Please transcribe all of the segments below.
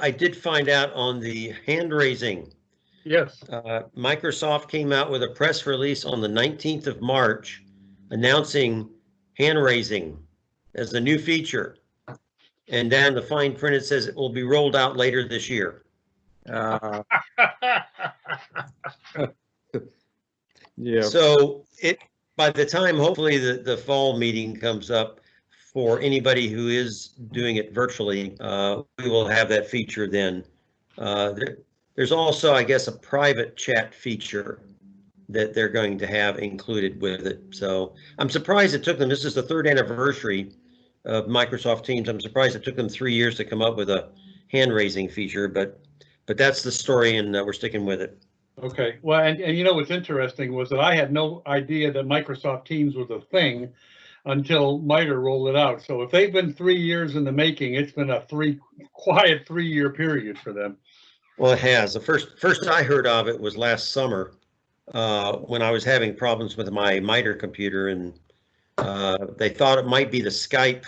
I did find out on the hand raising. Yes, Uh, Microsoft came out with a press release on the 19th of March announcing hand raising as a new feature. And down the fine print, it says it will be rolled out later this year. Uh, Yeah, So it, by the time, hopefully, the, the fall meeting comes up for anybody who is doing it virtually, uh, we will have that feature then. Uh, there, there's also, I guess, a private chat feature that they're going to have included with it. So I'm surprised it took them, this is the third anniversary of Microsoft Teams. I'm surprised it took them three years to come up with a hand raising feature, but, but that's the story and uh, we're sticking with it. okay. Well, and, and you know what's interesting was that I had no idea that Microsoft Teams was a thing until MITRE rolled it out. So if they've been three years in the making, it's been a three, quiet three-year period for them. Well, it has. The first, first I heard of it was last summer, uh, when I was having problems with my MITRE computer and, uh, they thought it might be the Skype,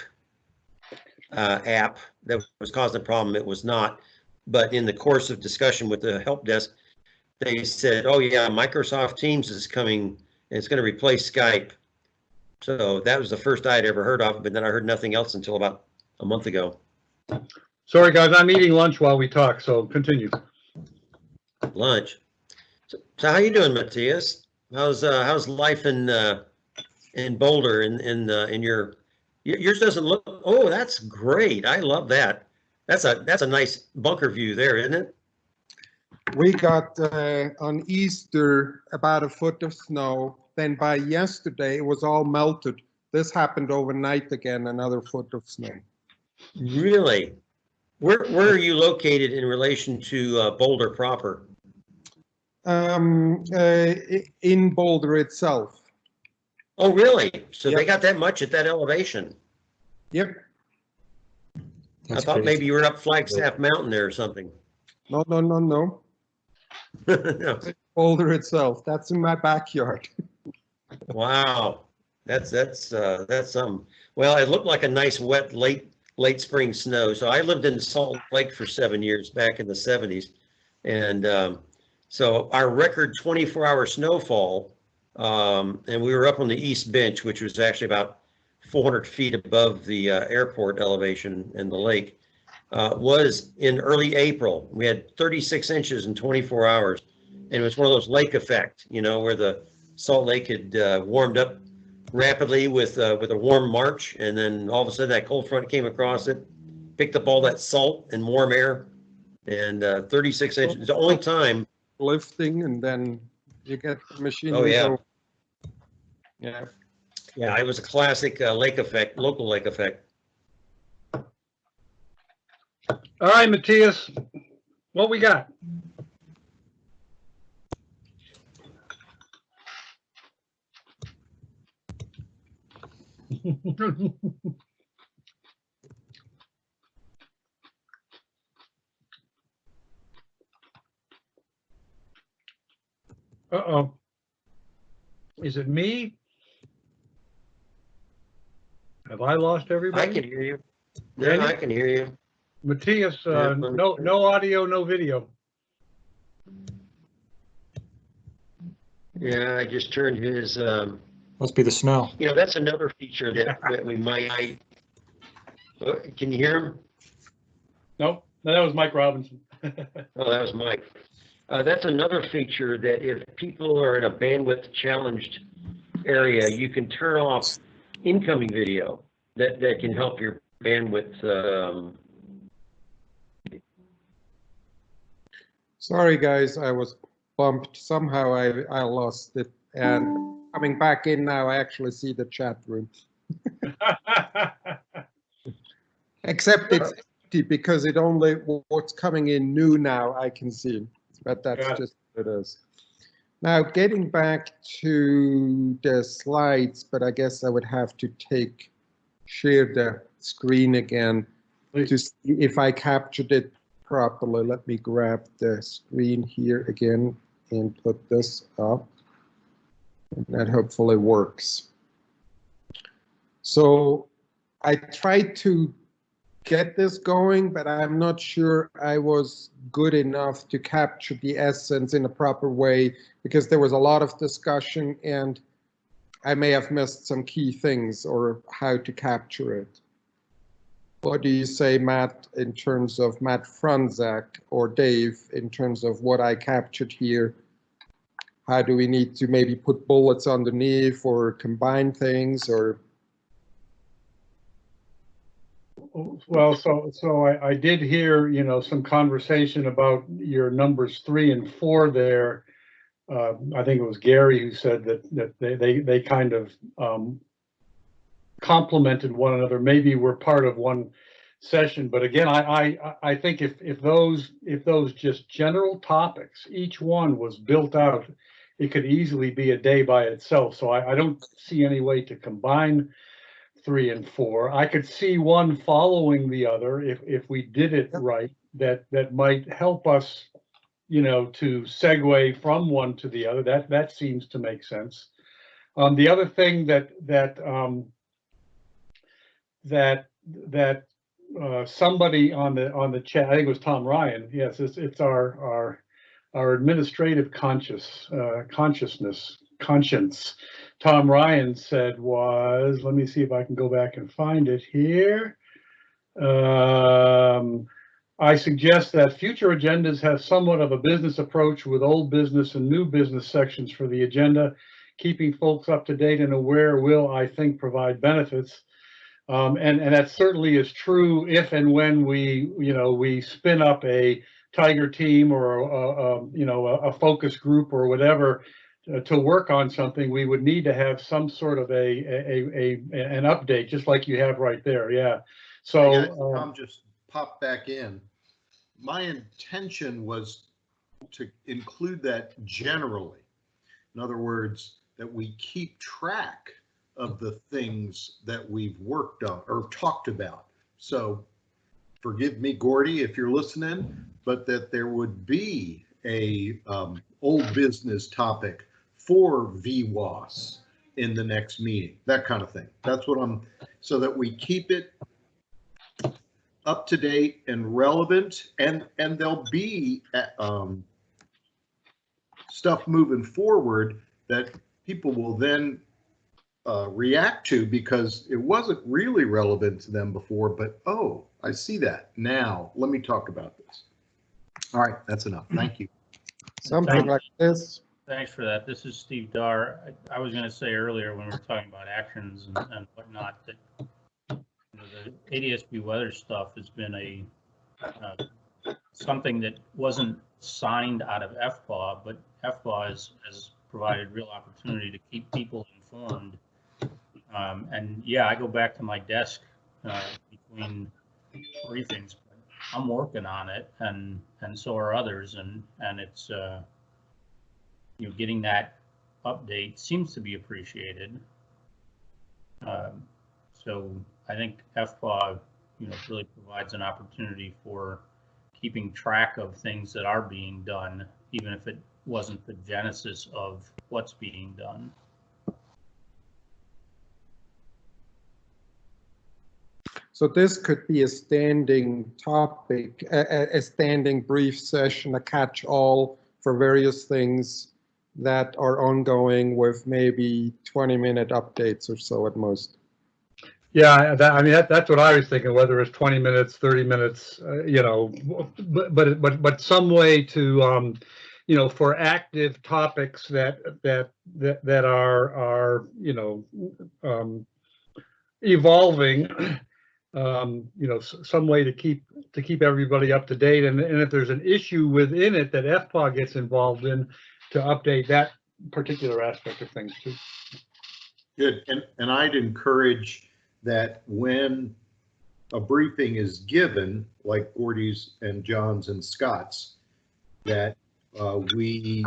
uh, app that was causing the problem. It was not. But in the course of discussion with the help desk, they said, oh yeah, Microsoft Teams is coming and it's gonna replace Skype. So that was the first I had ever heard of, but then I heard nothing else until about a month ago. Sorry, guys, I'm eating lunch while we talk, so continue. lunch. So, so how you doing, Matthias? How's uh, how's life in uh, in Boulder in in uh, in your yours doesn't look. Oh, that's great. I love that. That's a that's a nice bunker view there, isn't it? we got uh, on Easter about a foot of snow. Then by yesterday, it was all melted. This happened overnight again, another foot of snow. Really? Where where are you located in relation to uh, Boulder proper? Um, uh, in Boulder itself. Oh, really? So they got that much at that elevation? Yep, I thought maybe you were up Flagstaff Mountain there or something. no, no, no, no. No. Boulder itself, that's in my backyard. Wow, that's, that's, uh, that's some, well, it looked like a nice wet late, late spring snow. So I lived in Salt Lake for seven years back in the seventies. And, um, so our record twenty-four hour snowfall, um, and we were up on the east bench, which was actually about four hundred feet above the, uh, airport elevation in the lake, uh, was in early April. We had thirty-six inches in twenty-four hours. And it was one of those lake effect, you know, where the Salt Lake had uh, warmed up rapidly with uh, with a warm March, and then all of a sudden that cold front came across it, picked up all that salt and warm air, and uh, 36 inches. It's the only time. Lifting and then you get the machine. Oh, yeah. go- Yeah, Yeah, it was a classic uh, lake effect, local lake effect. All right, Matthias, what we got? Uh-oh. Is it me? Have I lost everybody? I can hear you. Yeah? I can hear you. Matthias, uh, me- no, no audio, no video. Yeah, I just turned his. Um, Must be the snow. you know, that's another feature that, that we might. Uh, Can you hear him? Nope, no, that was Mike Robinson. Oh, that was Mike. Uh, that's another feature that if people are in a bandwidth challenged area, you can turn off incoming video that, that can help your bandwidth, um, sorry, guys, I was bumped. Somehow I, I lost it. And coming back in now, I actually see the chat room. Except it's empty because it only, what's coming in new now, I can see. But that's it. just what it is. Now, getting back to the slides, but I guess I would have to take, share the screen again to see if I captured it properly. Let me grab the screen here again and put this up. That hopefully works. So I tried to get this going, but I'm not sure I was good enough to capture the essence in a proper way because there was a lot of discussion and I may have missed some key things or how to capture it. What do you say, Matt, in terms of Matt Fronzak or Dave, in terms of what I captured here? How do we need to maybe put bullets underneath or combine things or? Well, so, so I, I did hear, you know, some conversation about your numbers three and four there. Uh, I think it was Gary who said that, that they, they, they kind of, um, complemented one another, maybe we're part of one session, but again, I, I, I think if, if those, if those just general topics, each one was built out, it could easily be a day by itself, so I, I don't see any way to combine three and four. I could see one following the other if, if we did it right, that, that might help us, you know, to segue from one to the other. That, that seems to make sense. Um, the other thing that, that, um, that, that, uh, somebody on the, on the chat, I think it was Tom Ryan, yes, it's, it's our, our, our administrative conscious, uh, consciousness, conscience. Tom Ryan said was, let me see if I can go back and find it here. Um, I suggest that future agendas have somewhat of a business approach with old business and new business sections for the agenda. Keeping folks up to date and aware will, I think, provide benefits. Um, and, and that certainly is true if and when we, you know, we spin up a tiger team or, a, a, you know, a, a focus group or whatever uh, to work on something, we would need to have some sort of a, a, a, an update, just like you have right there, yeah. So, um, Tom just popped back in. My intention was to include that generally. In other words, that we keep track of the things that we've worked on or talked about. So forgive me, Gordy, if you're listening, but that there would be a um, old business topic for VWAS in the next meeting, that kind of thing. That's what I'm, so that we keep it up to date and relevant and, and there'll be, uh, um, stuff moving forward that people will then, uh, react to because it wasn't really relevant to them before, but, oh, I see that now. Let me talk about this. All right, that's enough. Thank you. Something Thank- like this. Thanks for that. This is Steve Dar. I I was going to say earlier when we were talking about actions and and whatnot, that you know, the ADSB weather stuff has been a, uh, something that wasn't signed out of FPAW, but FPAW has, has provided real opportunity to keep people informed. Um, And yeah, I go back to my desk uh, between briefings. I'm working on it and, and so are others and, and it's, uh, you know, getting that update seems to be appreciated. Um, So I think FPAW, you know, really provides an opportunity for keeping track of things that are being done, even if it wasn't the genesis of what's being done. So this could be a standing topic, a, a- standing brief session, a catch-all for various things that are ongoing with maybe 20-minute updates or so at most. yeah, that, I mean, that, that's what I was thinking, whether it's twenty minutes, thirty minutes, uh, you know, but, but, but, but some way to, um, you know, for active topics that, that, that, that are, are, you know, um, evolving, um, you know, some way to keep, to keep everybody up to date. And, and if there's an issue within it that FPAW gets involved in, to update that particular aspect of things too. Good, and, and I'd encourage that when a briefing is given, like Gordy's and John's and Scott's, that uh, we,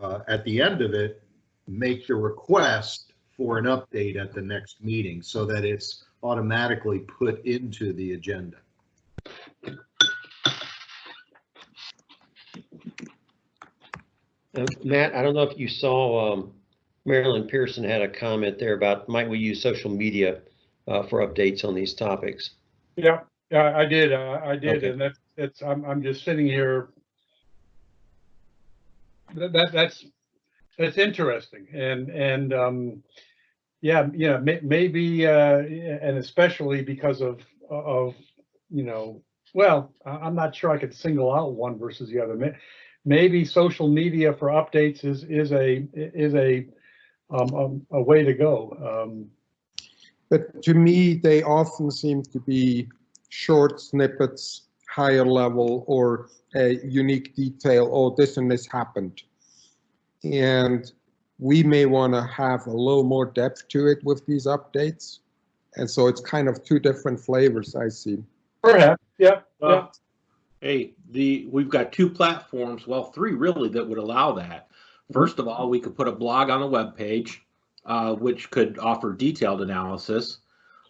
uh, at the end of it, make the request for an update at the next meeting so that it's automatically put into the agenda. Uh, Matt, I don't know if you saw, um, Marilyn Pearson had a comment there about might we use social media uh, for updates on these topics? Yeah, Yeah, I did, uh, I did, Okay. and that's, it's, I'm, I'm just sitting here. That, that, that's, that's interesting, and, and, um, yeah, yeah, may, maybe, uh, and especially because of, of, you know, well, I'm not sure I could single out one versus the other. Maybe social media for updates is, is a, is a, um, um, a way to go, um, But to me, they often seem to be short snippets, higher level, or a unique detail, oh, this and this happened. And we may want to have a little more depth to it with these updates. And so it's kind of two different flavors I see. perhaps, yeah, yeah. Hey, the, we've got two platforms, well, three really, that would allow that. First of all, we could put a blog on the webpage, uh, which could offer detailed analysis.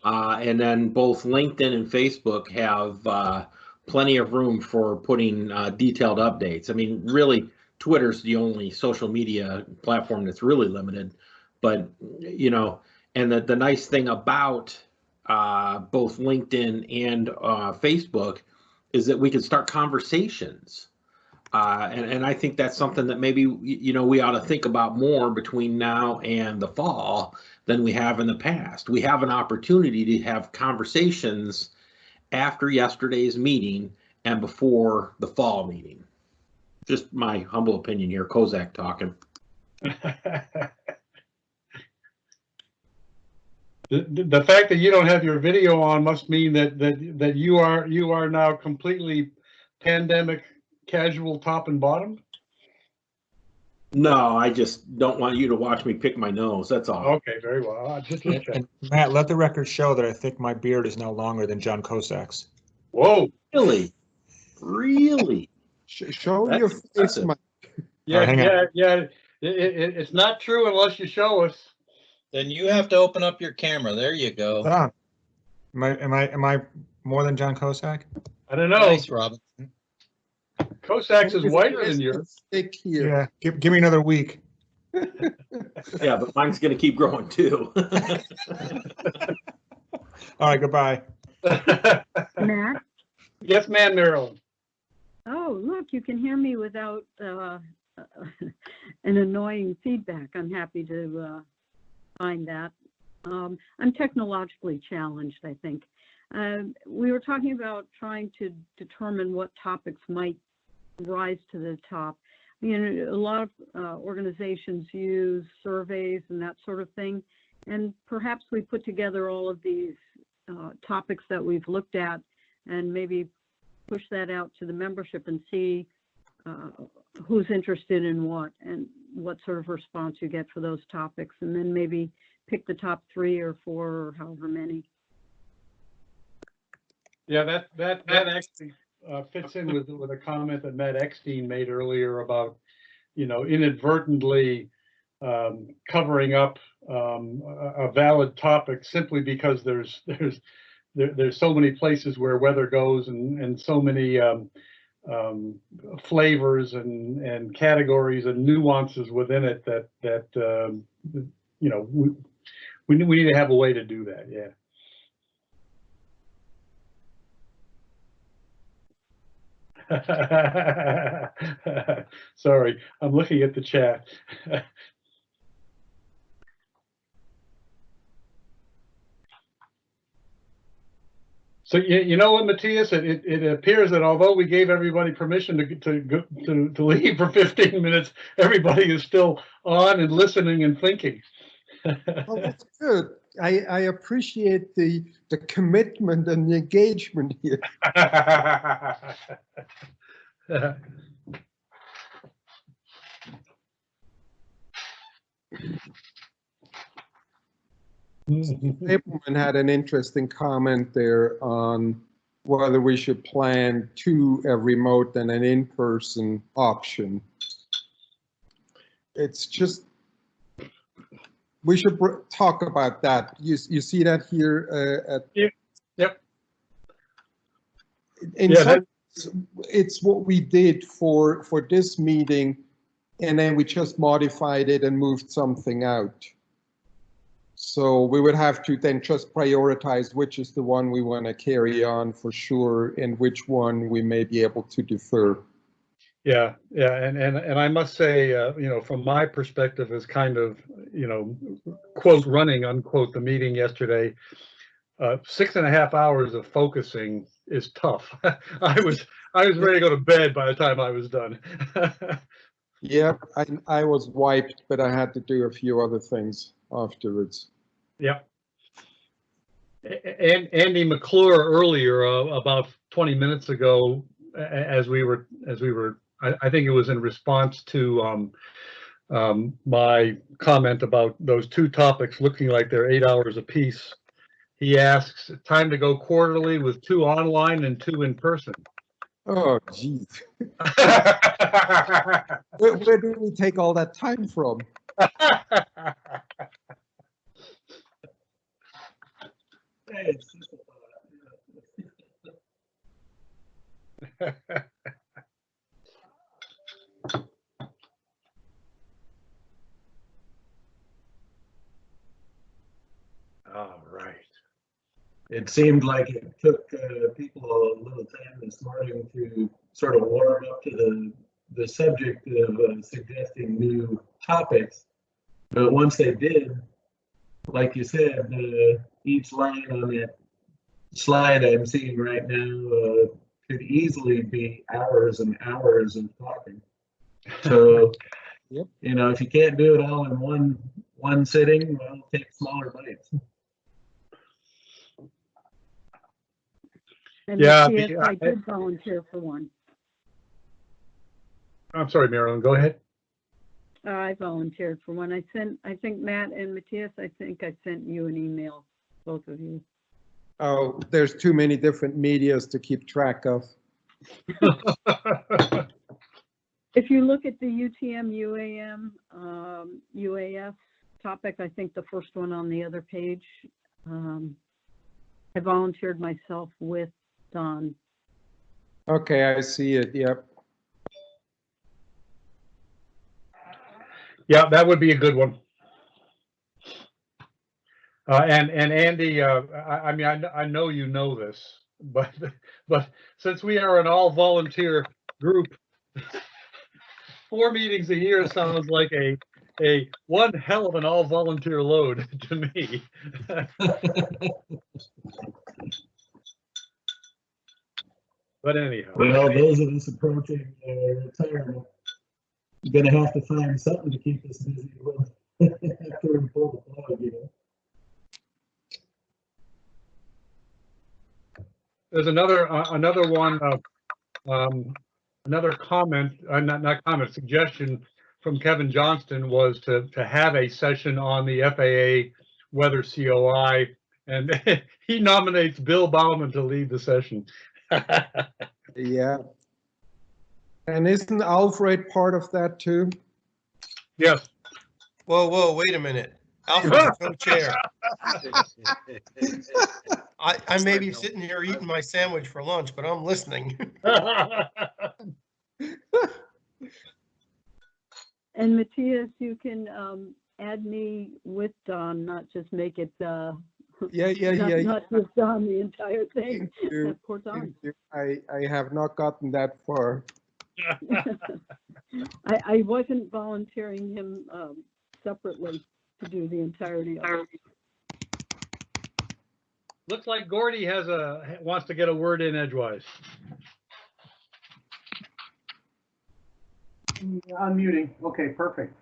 Uh, and then both LinkedIn and Facebook have, uh, plenty of room for putting, uh, detailed updates. I mean, really, Twitter's the only social media platform that's really limited. But, you know, and the, the nice thing about, uh, both LinkedIn and, uh, Facebook is that we can start conversations. Uh, and, and I think that's something that maybe, you know, we ought to think about more between now and the fall than we have in the past. We have an opportunity to have conversations after yesterday's meeting and before the fall meeting. Just my humble opinion here, Kosak talking. The, the- the fact that you don't have your video on must mean that, that, that you are, you are now completely pandemic casual top and bottom? No, I just don't want you to watch me pick my nose. That's all. Okay, very well. Uh, Just, And and Matt, let the record show that I think my beard is now longer than John Kosak's. Whoa, Really? Really? Sh- Show That's your face, impressive. Mike. yeah, hang on. yeah, yeah. It, it, it's not true unless you show us. Then you have to open up your camera. There you go. Hold on. Am I, am I, am I more than John Kosak? I don't know. Nice, Robin. Kosak's is whiter than yours. Stick here. Yeah, give, give me another week. Yeah, but mine's gonna keep growing too. All right, goodbye. Matt? Yes, ma'am, Marilyn. Oh, look, you can hear me without uh, an annoying feedback. I'm happy to uh, find that. Um, I'm technologically challenged, I think. Um, We were talking about trying to determine what topics might rise to the top. You know, a lot of uh, organizations use surveys and that sort of thing. And perhaps we put together all of these uh, topics that we've looked at and maybe push that out to the membership and see uh, who's interested in what and what sort of response you get for those topics, and then maybe pick the top three or four or however many. Yeah, that, that, that actually uh, fits in with, with a comment that Matt Eckstein made earlier about, you know, inadvertently um, covering up um, a, a valid topic simply because there's, there's, there, there's so many places where weather goes and, and so many um, um, flavors and, and categories and nuances within it that, that, um, you know, we, we we need to have a way to do that, yeah. Sorry, I'm looking at the chat. So you, you know what, Matthias, it, it, it appears that although we gave everybody permission to, to, to, to leave for 15 minutes, everybody is still on and listening and thinking. Well, that's good. I, I appreciate the, the commitment and the engagement here. Abelman had an interesting comment there on whether we should plan two, a remote and an in-person option. It's just, we should talk about that. You, you see that here uh, at? Yeah, yep. In Yeah, it's what we did for, for this meeting, and then we just modified it and moved something out. So we would have to then just prioritize which is the one we want to carry on for sure and which one we may be able to defer. Yeah, yeah, and, and, and I must say, uh, you know, from my perspective as kind of, you know, quote, running unquote, the meeting yesterday, uh, six and a half hours of focusing is tough. I was, I was ready to go to bed by the time I was done. Yeah, I, I was wiped, but I had to do a few other things afterwards. Yep. And Andy McClure earlier, uh, about 20 minutes ago, as we were, as we were, I, I think it was in response to um, um, my comment about those two topics looking like they're eight hours apiece. He asks, time to go quarterly with two online and two in person. Oh, geez. Where, where do we take all that time from? All right. It seemed like it took uh, people a little time this morning to sort of warm up to the, the subject of uh, suggesting new topics. But once they did, like you said, uh, each line on that slide I'm seeing right now uh, could easily be hours and hours of talking. So, Yep. you know, if you can't do it all in one one sitting, well, take smaller bites. And Yeah, the- I I- did volunteer for one. I'm sorry, Marilyn, go ahead. Uh, I volunteered for one. I sent, I think Matt and Matthias, I think I sent you an email, both of you. Oh, there's too many different medias to keep track of. If you look at the UTM, UAM, um, UAS topic, I think the first one on the other page, um, I volunteered myself with Don. Okay, I see it, yep. Yeah, that would be a good one. Uh, and, and Andy, uh, I, I mean, I, I know you know this, but, but since we are an all volunteer group, four meetings a year sounds like a, a one hell of an all volunteer load to me. But anyhow. Well, those of us approaching uh, retirement, gonna have to find something to keep us busy with after we pull the plug, you know. There's another, uh, another one, uh, um, another comment, uh, not, not comment, suggestion from Kevin Johnston was to, to have a session on the FAA weather COI. And he nominates Bill Bauman to lead the session. Yeah. And isn't Alfred part of that too? Yes, Whoa, whoa, wait a minute. Alfred's co-chair. I, I may be sitting here eating my sandwich for lunch, but I'm listening. And Matthias, you can, um, add me with Don, not just make it, uh, Yeah, yeah, not, yeah. not just Don, the entire thing. Thank you, Poor Don. thank you. I, I have not gotten that far. I, I wasn't volunteering him, um, separately to do the entirety of it. looks like Gordy has a, wants to get a word in edgewise. Unmuting. Okay, perfect.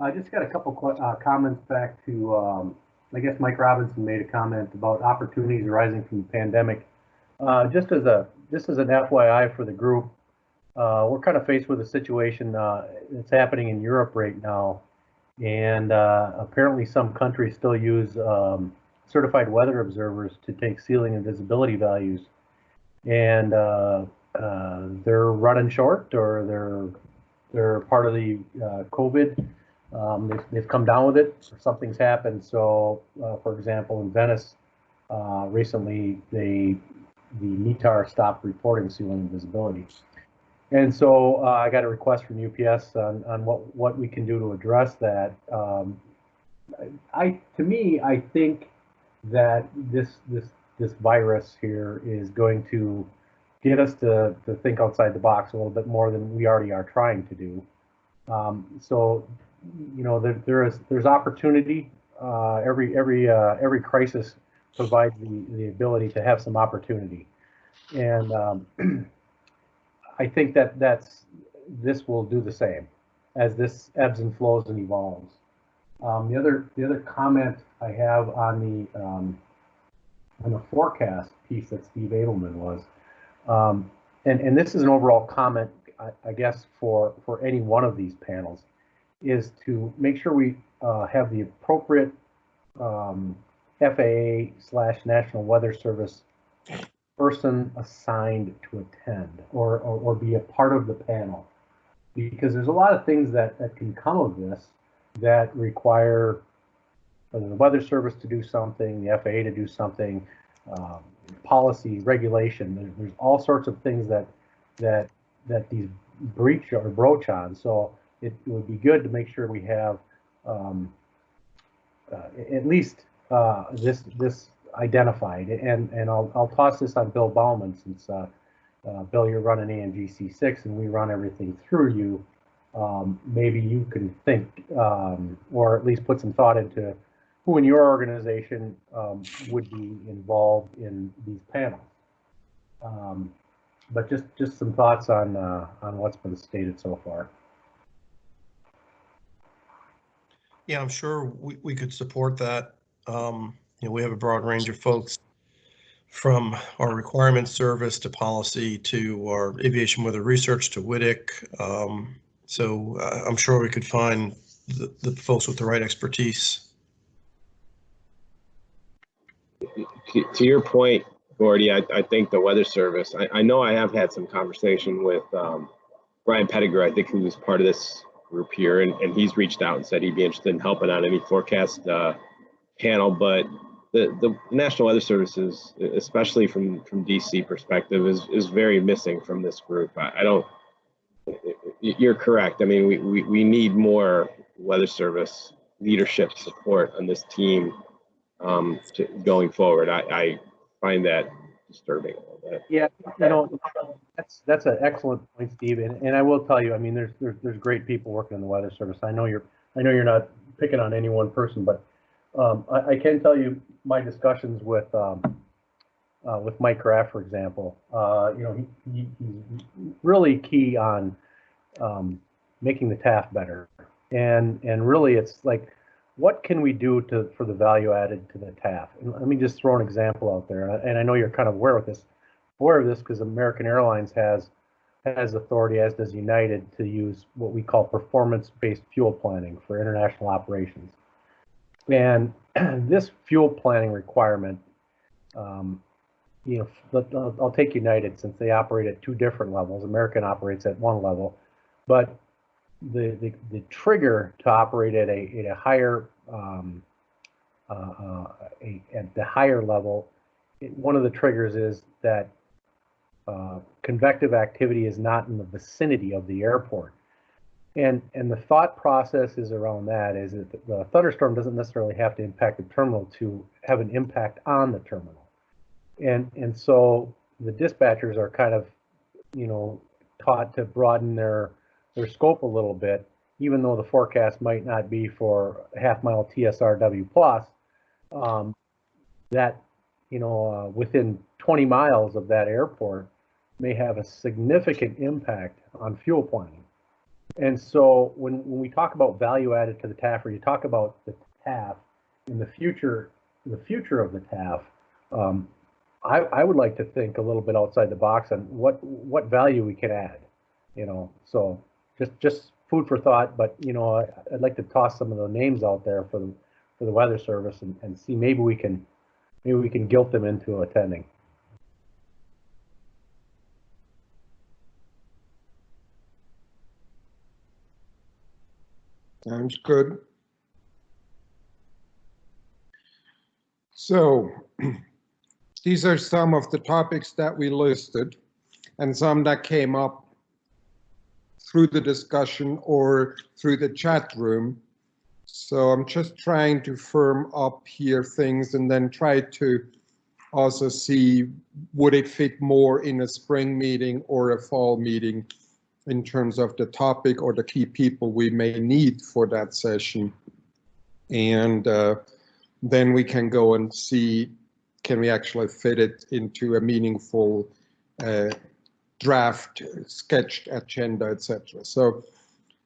I just got a couple que- uh, comments back to, um, I guess Mike Robinson made a comment about opportunities arising from the pandemic. Uh, just as a, just as an FYI for the group, uh, we're kind of faced with a situation, uh, that's happening in Europe right now. And, uh, apparently some countries still use, um, certified weather observers to take ceiling and visibility values. And, uh, uh, they're running short or they're they're part of the uh, COVID. Um, they've, they've come down with it. So something's happened. So, for example, in Venice, recently they the METAR stopped reporting ceiling visibility. And so uh, I got a request from UPS on, on what, what we can do to address that. Um, I, to me, I think that this, this, this virus here is going to get us to, to think outside the box a little bit more than we already are trying to do. Um, so, you know, there, there is, there's opportunity. Uh, every, every, uh, every crisis provides the, the ability to have some opportunity. And, um, I think that that's, this will do the same as this ebbs and flows and evolves. Um, the other, the other comment I have on the, um, on the forecast piece that Steve Abelman was, um, and, and this is an overall comment, I, I guess, for, for any one of these panels, is to make sure we, uh, have the appropriate, um, FAA slash National Weather Service person assigned to attend or, or, or be a part of the panel. Because there's a lot of things that, that can come of this that require the Weather Service to do something, the FAA to do something, um, policy, regulation. There's, there's all sorts of things that that that these breach or broach on. So it, it would be good to make sure we have um, uh, at least uh, this this identified. And and I'll I'll toss this on Bill Bauman since uh, uh, Bill, you're running ANGC six and we run everything through you. Um, maybe you can think um, or at least put some thought into who in your organization um, would be involved in these panels. Um, but just just some thoughts on uh, on what's been stated so far. Yeah, I'm sure we, we could support that. Um, know, we have a broad range of folks from our requirements service to policy to our aviation weather research to WTIC. Um, so uh, I'm sure we could find the, the folks with the right expertise. To, to your point, Gordy, I, I think the weather service, I, I know I have had some conversation with um, Brian Pettigrew, I think he was part of this group here, and, and he's reached out and said he'd be interested in helping on any forecast uh, panel, but the, the National Weather Service is, especially from, from DC perspective, is, is very missing from this group. I, I don't, you're correct. I mean, we, we, we need more weather service leadership support on this team um, to, going forward. I, I find that disturbing a little bit. Yeah, you know, that's that's an excellent point, Steve. And, and I will tell you, I mean, there's, there's there's great people working in the weather service. I know you're I know you're not picking on any one person, but um, I, I, can tell you my discussions with um, uh, with Mike Graff, for example. Uh, you know, he, he, he's really key on um, making the TAF better, and and really, it's like, what can we do to for the value added to the TAF? And let me just throw an example out there, and I know you're kind of aware of this, aware of this because American Airlines has has authority, as does United, to use what we call performance-based fuel planning for international operations. And this fuel planning requirement, um, you know, let, I'll, I'll, take United since they operate at two different levels. American operates at one level, but the the, the trigger to operate at a at a higher um, uh, uh, a, at the higher level, it, one of the triggers is that uh, convective activity is not in the vicinity of the airport. And and the thought process is around that is that the thunderstorm doesn't necessarily have to impact the terminal to have an impact on the terminal. And and so the dispatchers are kind of, you know, taught to broaden their their scope a little bit, even though the forecast might not be for half mile TSRW plus. Um, that you know uh, within 20 miles of that airport may have a significant impact on fuel planning. And so when, when we talk about value added to the TAF, or you talk about the TAF in the future, the future of the TAF, um, I, I would like to think a little bit outside the box on what what value we can add. You know, so just just food for thought. But you know, I, would like to toss some of the names out there for the for the Weather Service and, and see maybe we can maybe we can guilt them into attending. Sounds good. So these are some of the topics that we listed and some that came up through the discussion or through the chat room. So I'm just trying to firm up here things and then try to also see would it fit more in a spring meeting or a fall meeting in terms of the topic or the key people we may need for that session. And uh, then we can go and see, can we actually fit it into a meaningful uh, draft, sketched agenda, etc. So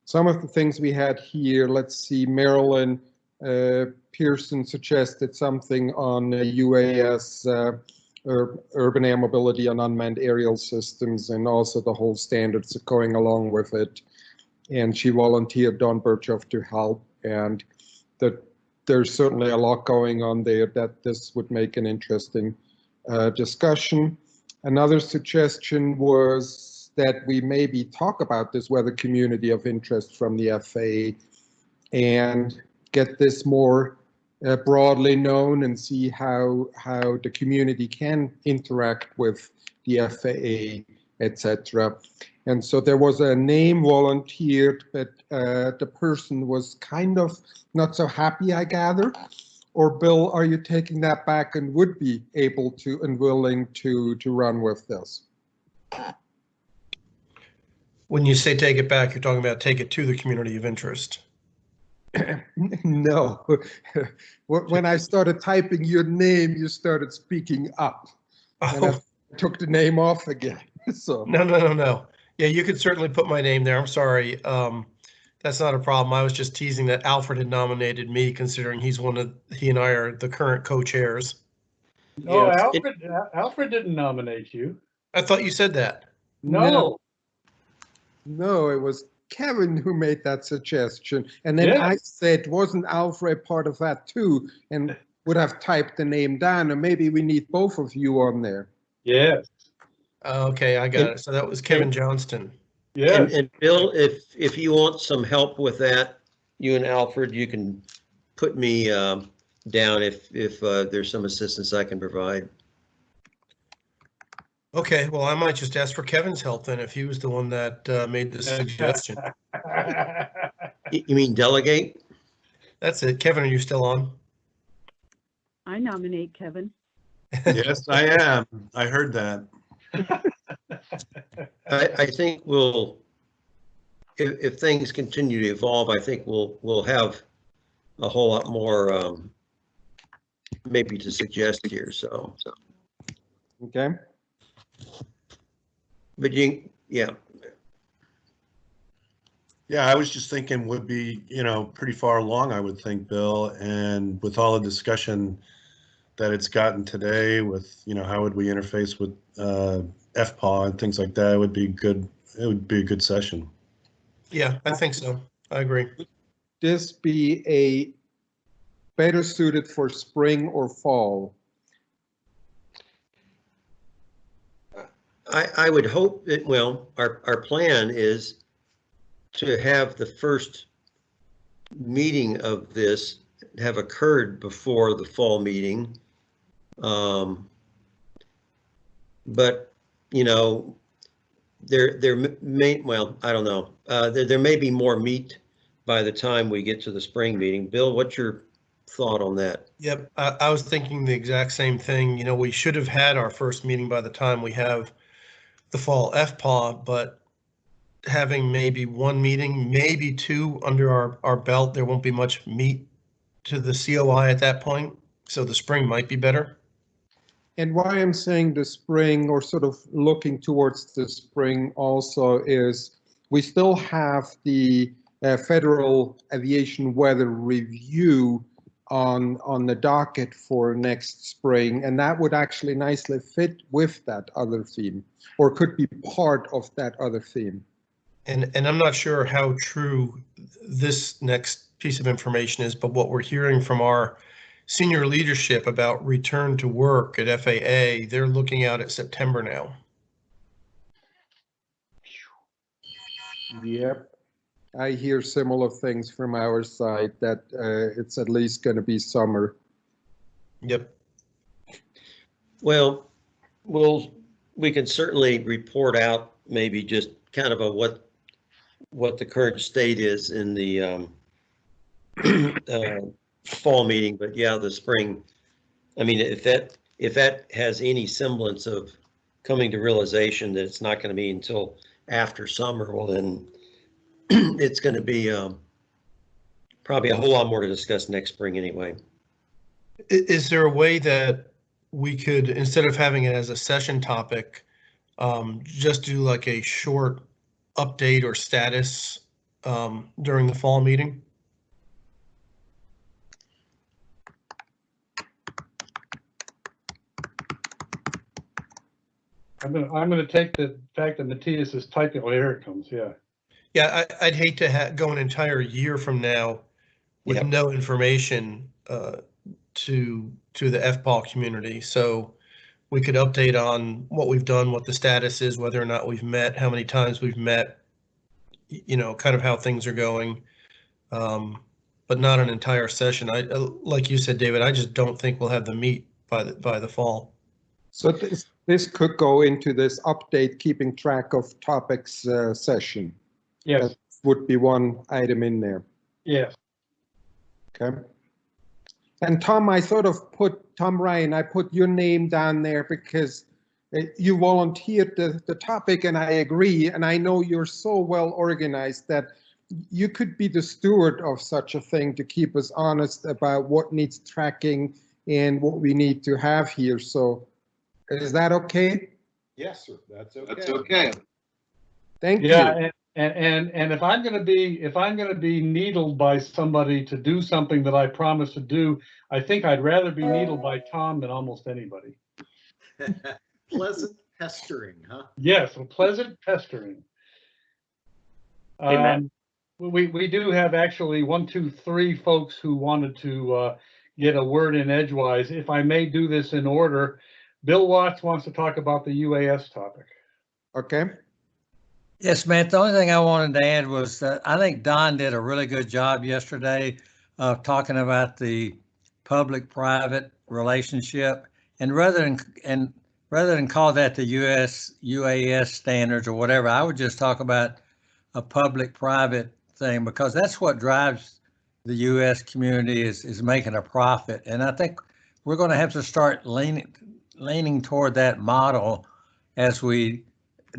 some of the things we had here, let's see, Marilyn uh, Pearson suggested something on UAS, uh, ur urban air mobility and unmanned aerial systems, and also the whole standards going along with it. And she volunteered Don Birchoff to help, and that there's certainly a lot going on there that this would make an interesting uh, discussion. Another suggestion was that we maybe talk about this weather community of interest from the FAA and get this more uh, broadly known and see how how the community can interact with the FAA, etc. And so there was a name volunteered, but uh, the person was kind of not so happy, I gather. Or Bill, are you taking that back and would be able to and willing to to run with this? When you say take it back, you're talking about take it to the community of interest. No. When I started typing your name, you started speaking up. And I Oh, took the name off again, so. no, no, no, no. Yeah, you could certainly put my name there. I'm sorry. Um, that's not a problem. I was just teasing that Alfred had nominated me considering he's one of, he and I are the current co-chairs. No, Yes, it- Alfred, Alfred didn't nominate you. I thought you said that. No, No, it was Kevin who made that suggestion. And then Yeah. I said, wasn't Alfred part of that too? And would have typed the name down, and maybe we need both of you on there. Yeah. Okay, I got it. So that was Kevin Johnston. And, and Bill, if, if you want some help with that, you and Alfred, you can put me, um, down if, if, uh, there's some assistance I can provide. Okay, well, I might just ask for Kevin's help then if he was the one that uh, made the suggestion. You you mean delegate? That's it. Kevin, are you still on? I nominate Kevin. Yes, I am. I heard that. I, I think we'll, if, if things continue to evolve, I think we'll, we'll have a whole lot more, um, maybe to suggest here, so, so, Okay? But you, yeah, Yeah, I was just thinking would be, you know, pretty far along, I would think, Bill, and with all the discussion that it's gotten today with, you know, how would we interface with uh, FPAW and things like that, it would be good, it would be a good session. Yeah, I think so. I agree. This be a better suited for spring or fall? I, I would hope that, well, our, our plan is to have the first meeting of this have occurred before the fall meeting. Um, But, you know, there, there may, well, I don't know, uh, there, there may be more meat by the time we get to the spring meeting. Bill, what's your thought on that? Yep, I, I was thinking the exact same thing. You know, we should have had our first meeting by the time we have the fall FPAW, but having maybe one meeting, maybe two under our, our belt, there won't be much meat to the COI at that point. So the spring might be better. And why I'm saying the spring or sort of looking towards the spring also is we still have the uh, Federal Aviation Weather Review on, on the docket for next spring, and that would actually nicely fit with that other theme, or could be part of that other theme. And, and I'm not sure how true this next piece of information is, but what we're hearing from our senior leadership about return to work at FAA, they're looking out at September now. Yep. I hear similar things from our side that uh, it's at least going to be summer. Yep. Well, we'll, we can certainly report out maybe just kind of a what, what the current state is in the, um, uh, fall meeting, but yeah, the spring. I mean, if that, if that has any semblance of coming to realization that it's not going to be until after summer, well then it's going to be um, probably a whole lot more to discuss next spring anyway. Is there a way that we could, instead of having it as a session topic, um, just do like a short update or status um, during the fall meeting? I'm gonna, I'm gonna take the fact that Matthias is typing, oh, here it comes, yeah. Yeah, I, I'd hate to ha- go an entire year from now with Yep. no information uh, to to the FPAW community. So we could update on what we've done, what the status is, whether or not we've met, how many times we've met, you know, kind of how things are going. Um, but not an entire session. I, uh, like you said, David, I just don't think we'll have the meat by the by the fall. So this, this could go into this update, keeping track of topics uh, session. Yes, That would be one item in there, yes. okay? And Tom, I sort of put, Tom Ryan, I put your name down there because uh, you volunteered the, the topic and I agree. And I know you're so well organized that you could be the steward of such a thing to keep us honest about what needs tracking and what we need to have here. So is that okay? Yes, sir, that's okay. That's okay. Thank you. Yeah, and, and, and, and if I'm gonna be, if I'm gonna be needled by somebody to do something that I promised to do, I think I'd rather be needled by Tom than almost anybody. Pleasant pestering, huh? Yes, a pleasant pestering. Amen. Um, we, we do have actually one, two, three folks who wanted to, uh, get a word in edgewise. If I may do this in order, Bill Watts wants to talk about the UAS topic. Okay, Yes, Matt, the only thing I wanted to add was that I think Don did a really good job yesterday of talking about the public-private relationship. And rather than, and rather than call that the US, UAS standards or whatever, I would just talk about a public-private thing because that's what drives the US community is, is making a profit. And I think we're going to have to start leaning, leaning toward that model as we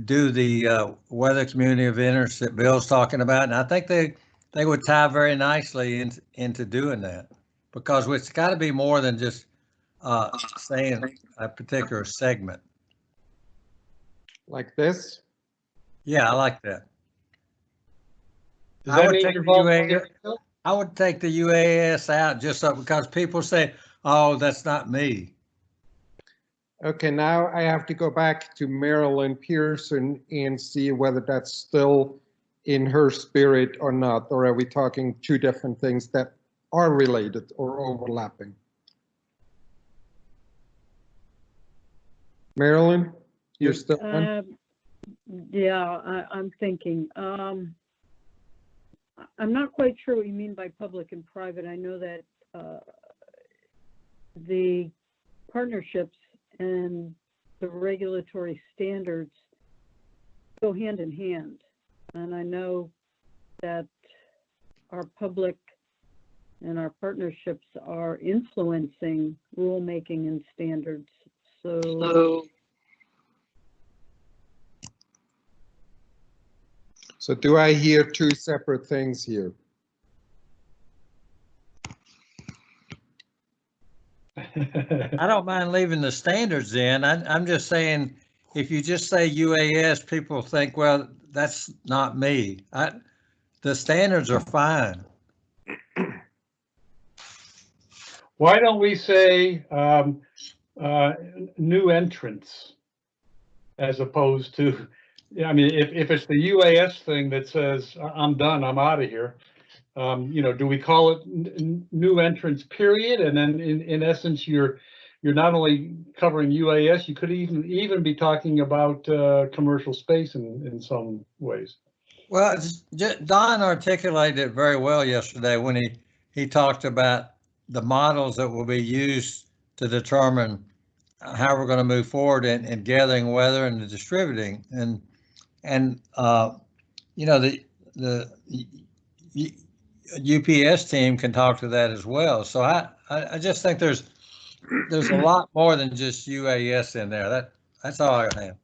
do the uh, weather community of interest that Bill's talking about, and I think they they would tie very nicely in, into doing that because it's got to be more than just uh, saying a particular segment. like this? Yeah, I like that. Does I that would take the UAS? I would take the UAS out just so because people say, "Oh, that's not me." Okay, now I have to go back to Marilyn Pearson and see whether that's still in her spirit or not, or are we talking two different things that are related or overlapping? Marilyn, you're still on? Um, Yeah, I, I'm thinking, um, I'm not quite sure what you mean by public and private. I know that, uh, the partnerships and the regulatory standards go hand in hand. And I know that our public and our partnerships are influencing rulemaking and standards. So So do I hear two separate things here? I don't mind leaving the standards in. I, I'm just saying, if you just say UAS, people think, well, that's not me. I, the standards are fine. Why don't we say, um, uh, new entrants? As opposed to, I mean, if, if it's the UAS thing that says, "I- I'm done, I'm out of here. Um, you know, do we call it new entrance period? And then in, in essence, you're, you're not only covering UAS, you could even, even be talking about, uh, commercial space in, in some ways. Well, Don articulated it very well yesterday when he, he talked about the models that will be used to determine how we're going to move forward in, in gathering weather and distributing. And, and, uh, you know, the, the, UPS team can talk to that as well. So I, I, I just think there's, there's a lot more than just UAS in there. That, that's all I have.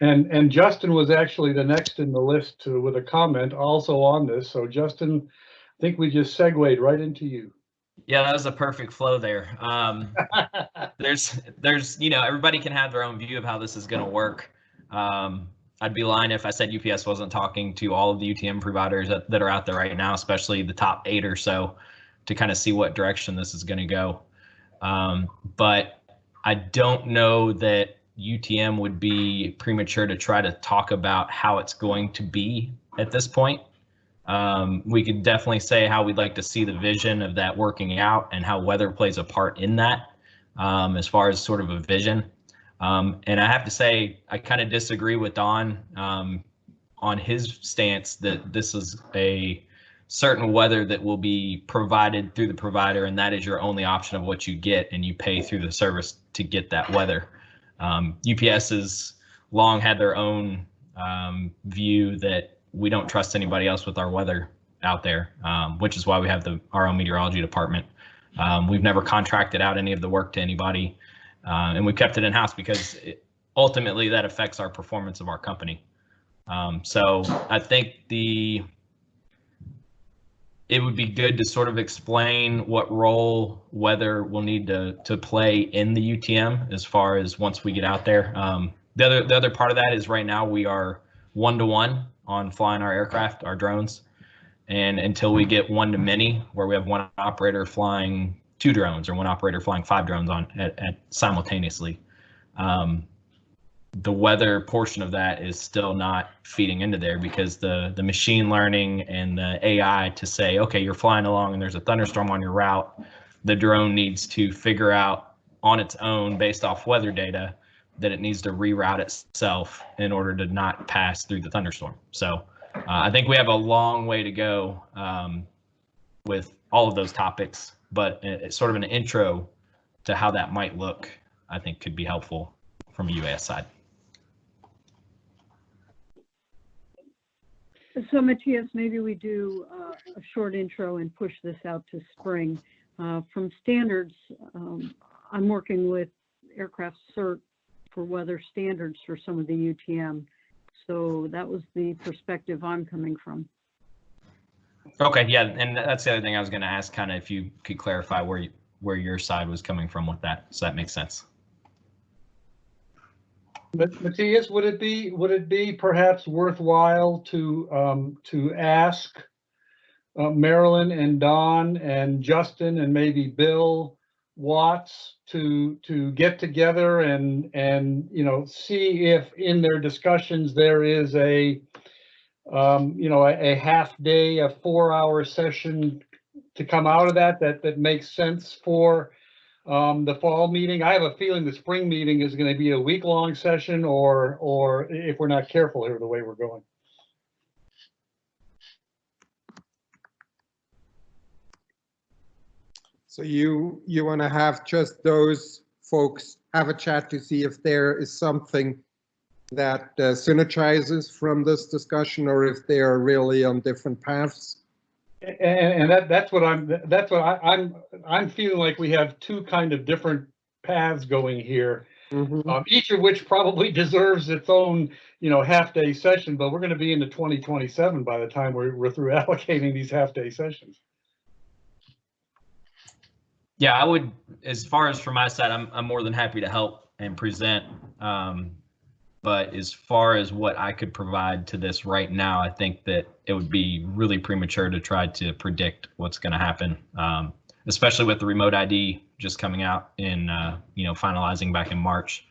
And, and Justin was actually the next in the list to, with a comment also on this. So Justin, I think we just segued right into you. Yeah, that was a perfect flow there. Um, there's, there's, you know, everybody can have their own view of how this is going to work. Um, I'd be lying if I said UPS wasn't talking to all of the UTM providers that, that are out there right now, especially the top eight or so, to kind of see what direction this is going to go. Um, but I don't know that UTM would be premature to try to talk about how it's going to be at this point. Um, we could definitely say how we'd like to see the vision of that working out and how weather plays a part in that um, as far as sort of a vision. Um, and I have to say, I kind of disagree with Don um, on his stance that this is a certain weather that will be provided through the provider, and that is your only option of what you get, and you pay through the service to get that weather. Um, UPS has long had their own um, view that we don't trust anybody else with our weather out there, um, which is why we have the our own meteorology department. Um, we've never contracted out any of the work to anybody, uh, and we kept it in house because it, ultimately that affects our performance of our company. Um, so I think the it would be good to sort of explain what role weather will need to to play in the UTM as far as once we get out there. Um, the other the other part of that is right now we are one to one on flying our aircraft, our drones, and until we get one to many, where we have one operator flying two drones or one operator flying five drones on at, at simultaneously. Um, the weather portion of that is still not feeding into there because the the machine learning and the AI to say, okay, you're flying along and there's a thunderstorm on your route, the drone needs to figure out on its own based off weather data that it needs to reroute itself in order to not pass through the thunderstorm. So uh, I think we have a long way to go um, with all of those topics, but it's sort of an intro to how that might look, I think could be helpful from a UAS side. So Matthias, maybe we do uh, a short intro and push this out to spring. Uh, From standards, um, I'm working with aircraft cert for weather standards for some of the UTM. So that was the perspective I'm coming from. Okay, yeah, and that's the other thing I was going to ask, kind of if you could clarify where you, where your side was coming from with that, so that makes sense. Matthias, would it be, would it be perhaps worthwhile to, um, to ask uh, Marilyn and Don and Justin and maybe Bill Watts to, to get together and, and, you know, see if in their discussions there is a, um, you know, a, a half day, a four hour session to come out of that, that, that makes sense for um, the fall meeting. I have a feeling the spring meeting is going to be a week long session or, or if we're not careful here, the way we're going. So you, you want to have just those folks have a chat to see if there is something that uh, synergizes from this discussion or if they are really on different paths? And, and that, that's what I'm, that's what I, I'm, I'm feeling like we have two kind of different paths going here. Um, each of which probably deserves its own, you know, half-day session, but we're gonna be into twenty twenty-seven by the time we're, we're through allocating these half-day sessions. Yeah, I would, as far as from my side, I'm, I'm more than happy to help and present. Um, but as far as what I could provide to this right now, I think that it would be really premature to try to predict what's going to happen, um, especially with the remote ID just coming out in, uh, you know, finalizing back in March.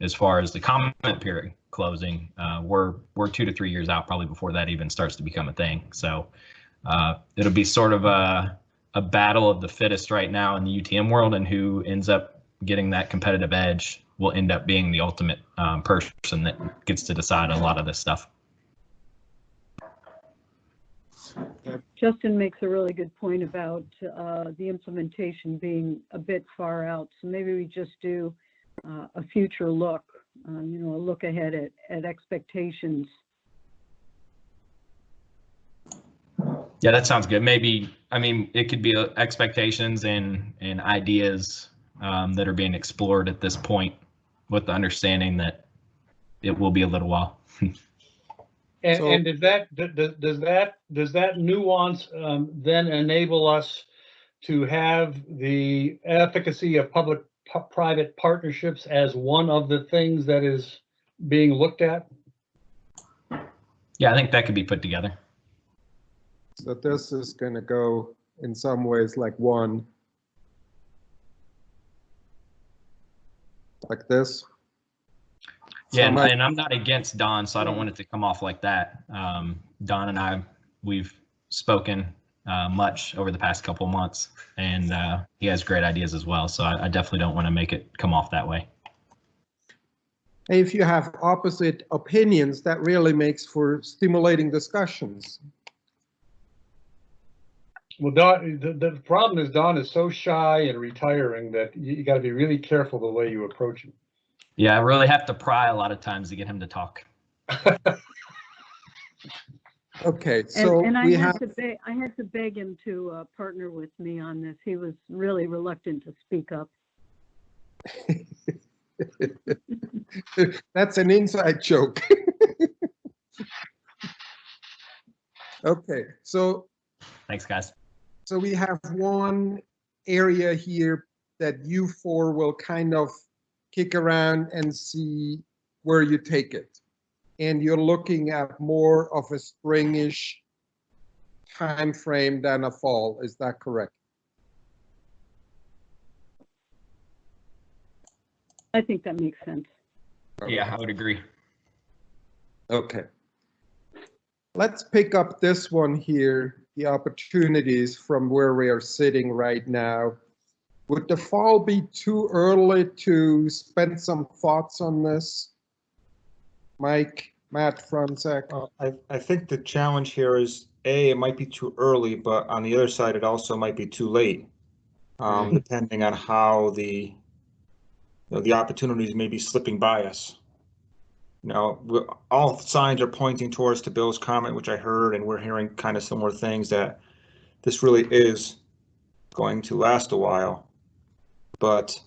As far as the comment period closing, uh, we're we're two to three years out probably before that even starts to become a thing. So uh, it'll be sort of a a battle of the fittest right now in the UTM world, and who ends up getting that competitive edge will end up being the ultimate um, person that gets to decide a lot of this stuff. Justin makes a really good point about uh, the implementation being a bit far out. So maybe we just do uh, a future look, uh, you know, a look ahead at, at expectations. Yeah, that sounds good. Maybe, I mean, it could be uh, expectations and, and ideas um, that are being explored at this point with the understanding that it will be a little while. And, So- and does that, d- d- does that, does that nuance um, then enable us to have the efficacy of public-private partnerships as one of the things that is being looked at? Yeah, I think that could be put together. So this is going to go in some ways like one. Like this. Yeah, and, and I'm not against Don, so I don't want it to come off like that. Um, Don and I, we've spoken uh, much over the past couple of months, and uh, he has great ideas as well. So I, I definitely don't want to make it come off that way. If you have opposite opinions, that really makes for stimulating discussions. Well, Don, the, the problem is Don is so shy and retiring that you, you gotta be really careful the way you approach him. Yeah, I really have to pry a lot of times to get him to talk. Okay, And, so and I we had have, to beg, I had to beg him to uh, partner with me on this. He was really reluctant to speak up. that's an inside joke. Okay, so Thanks, guys. So we have one area here that you four will kind of kick around and see where you take it. And you're looking at more of a springish time frame than a fall. Is that correct? I think that makes sense. Yeah, I would agree. Okay. Let's pick up this one here, the opportunities from where we are sitting right now. Would the fall be too early to spend some thoughts on this? Mike, Matt, Fronzak? Uh, I, I think the challenge here is, A, it might be too early, but on the other side, it also might be too late. Um, depending on how the, you know, the opportunities may be slipping by us. You know, all signs are pointing towards to Bill's comment, which I heard, and we're hearing kind of similar things that this really is going to last a while. But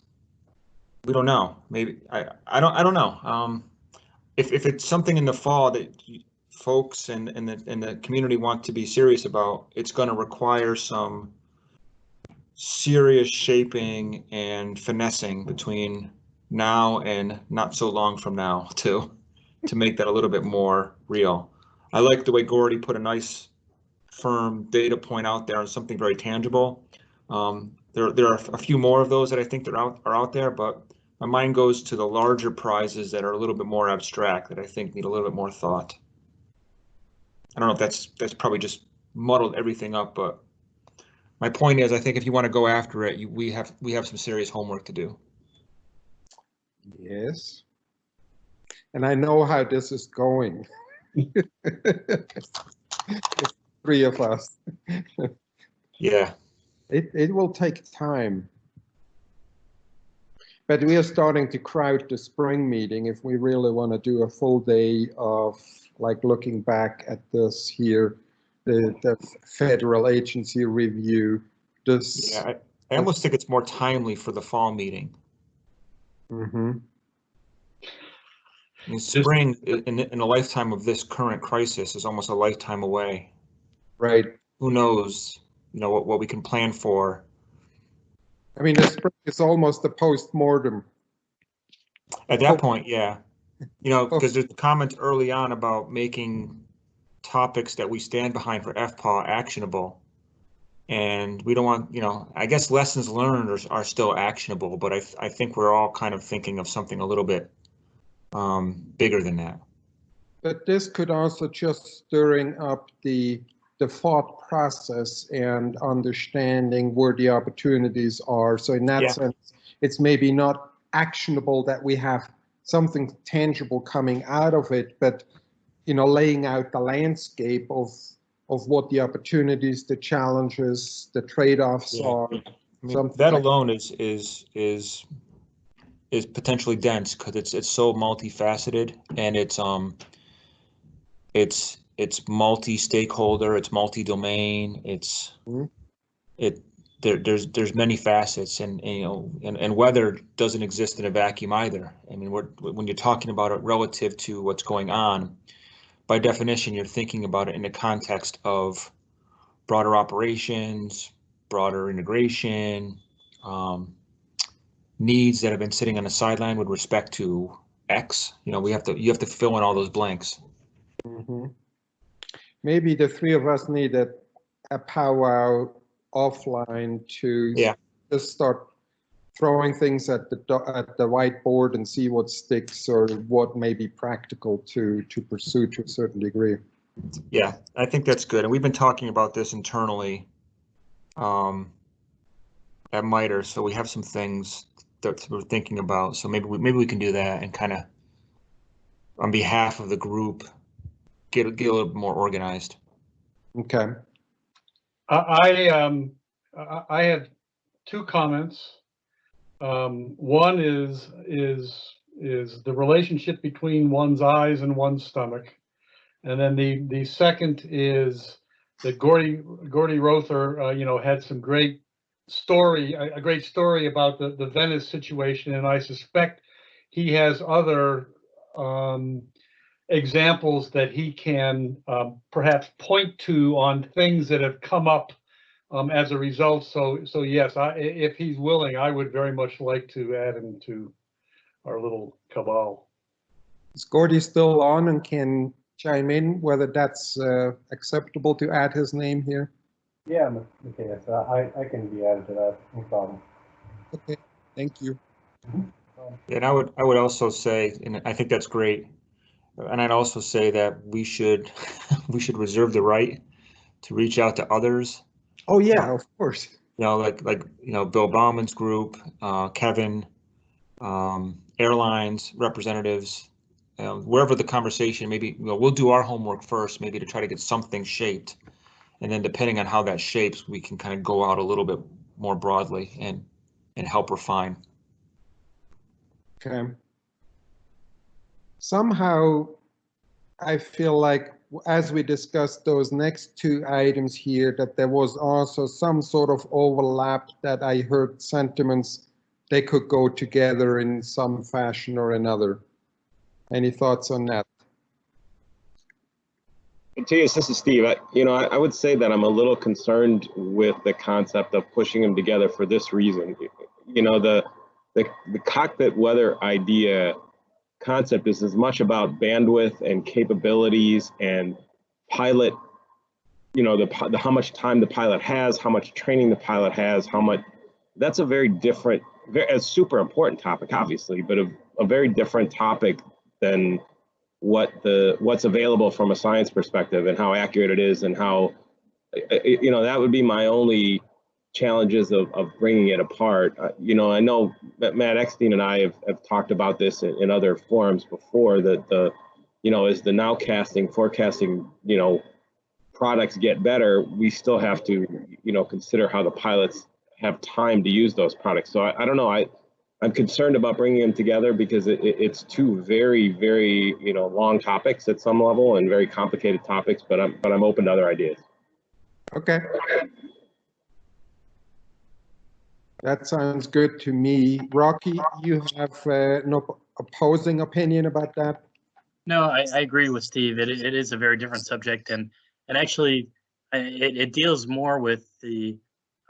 we don't know. Maybe, I, I don't, I don't know. Um, if, if it's something in the fall that folks and, and the, and the community want to be serious about, it's gonna require some serious shaping and finessing between now and not so long from now to, to make that a little bit more real. I like the way Gordy put a nice firm data point out there on something very tangible. Um, there, there are a few more of those that I think that are out, are out there, but my mind goes to the larger prizes that are a little bit more abstract that I think need a little bit more thought. I don't know if that's that's probably just muddled everything up, but my point is, I think if you want to go after it, you, we have we have some serious homework to do. Yes. And I know how this is going. Three of us. Yeah. It, it will take time. But we are starting to crowd the spring meeting if we really want to do a full day of like looking back at this here, the, the federal agency review, this. Yeah, I, I almost think it's more timely for the fall meeting. Mhm. I mean, spring in, in a lifetime of this current crisis is almost a lifetime away. Right. Who knows, you know, what, what we can plan for. I mean, the spring is almost a post-mortem. At that point, yeah. You know, oh. because there's comments early on about making topics that we stand behind for FPAW actionable. And we don't want, you know, I guess lessons learned are, are still actionable, but I, I think we're all kind of thinking of something a little bit um, bigger than that. But this could also just stirring up the, the thought process and understanding where the opportunities are. So in that Yeah. sense, it's maybe not actionable that we have something tangible coming out of it, but, you know, laying out the landscape of, of what the opportunities, the challenges, the trade-offs Yeah. are. I mean, that alone is, is, is, is potentially dense because it's, it's so multifaceted and it's, um, it's, it's multi-stakeholder, it's multi-domain, it's Mhm. it there there's there's many facets and, and, you know and, and weather doesn't exist in a vacuum either. I mean, when you're talking about it relative to what's going on, by definition, you're thinking about it in the context of broader operations, broader integration, um, needs that have been sitting on the sideline with respect to X. You know, we have to you have to fill in all those blanks. Mhm. Maybe the three of us need a, a powwow offline to Yeah. just start throwing things at the at the whiteboard and see what sticks or what may be practical to to pursue to a certain degree. Yeah, I think that's good. And we've been talking about this internally um, at MITRE, so we have some things that we're thinking about. So maybe we, maybe we can do that and kind of, on behalf of the group, get get a little more organized. Okay. I, I, um, I, I have two comments. Um, one is, is, is the relationship between one's eyes and one's stomach. And then the, the second is that Gordy, Gordy Rother, uh, you know, had some great story, a, great story about the, the Venice situation. And I suspect he has other, um, examples that he can um, perhaps point to on things that have come up um, as a result. So, so yes, i- if he's willing, I would very much like to add him to our little cabal. Is Gordy still on and can chime in whether that's uh, acceptable to add his name here? Yeah, okay, yes, uh, I, I can be added to that, no problem. Okay, thank you. And I would I would also say, and I think that's great. And I'd also say that we should we should reserve the right to reach out to others Oh, yeah, of course. you know, like like you know, Bill Bauman's group, uh, Kevin, um, airlines representatives, uh, wherever the conversation. Maybe you know, we'll do our homework first, maybe to try to get something shaped, and then depending on how that shapes, we can kind of go out a little bit more broadly and and help refine. Okay. Somehow, I feel like as we discussed those next two items here, that there was also some sort of overlap that I heard sentiments, they could go together in some fashion or another. Any thoughts on that? Matthias, this is Steve. I, you know, I, I would say that I'm a little concerned with the concept of pushing them together for this reason. You know, the the, the cockpit weather idea concept is as much about bandwidth and capabilities and pilot. You know, the, the how much time the pilot has, how much training the pilot has, how much. That's a very different, very, a super important topic, obviously, but a, a very different topic than what the what's available from a science perspective and how accurate it is and how you know that would be my only challenges of, of bringing it apart. Uh, you know i know matt eckstein and i have, have talked about this in, in other forums before that the you know as the nowcasting forecasting you know products get better we still have to you know consider how the pilots have time to use those products. So i, I don't know i I'm concerned about bringing them together because it, it- it's two very, very, you know, long topics at some level and very complicated topics, but I'm, but I'm open to other ideas. Okay. That sounds good to me. Rocky, you have uh, no opposing opinion about that? No, I, I agree with Steve. It, it is a very different subject and, and actually it, it deals more with the,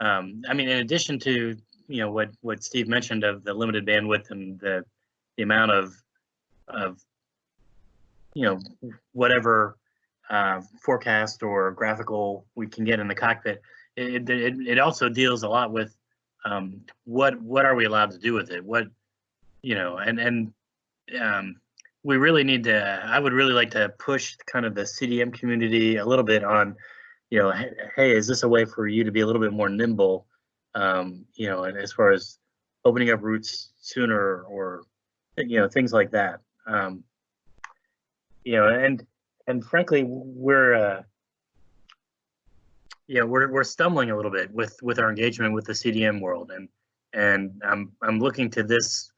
um, I mean, in addition to, you know, what, what Steve mentioned of the limited bandwidth and the, the amount of, of, you know, whatever, uh, forecast or graphical we can get in the cockpit. It, it, it also deals a lot with, um, what, what are we allowed to do with it? What, you know, and, and, um, we really need to, I would really like to push kind of the CDM community a little bit on, you know, hey, hey, is this a way for you to be a little bit more nimble? Um, you know, and as far as opening up routes sooner or, you know, things like that. Um, you know, and, and frankly, we're, uh, yeah, we're, we're stumbling a little bit with, with our engagement with the CDM world and, and I'm, I'm looking to this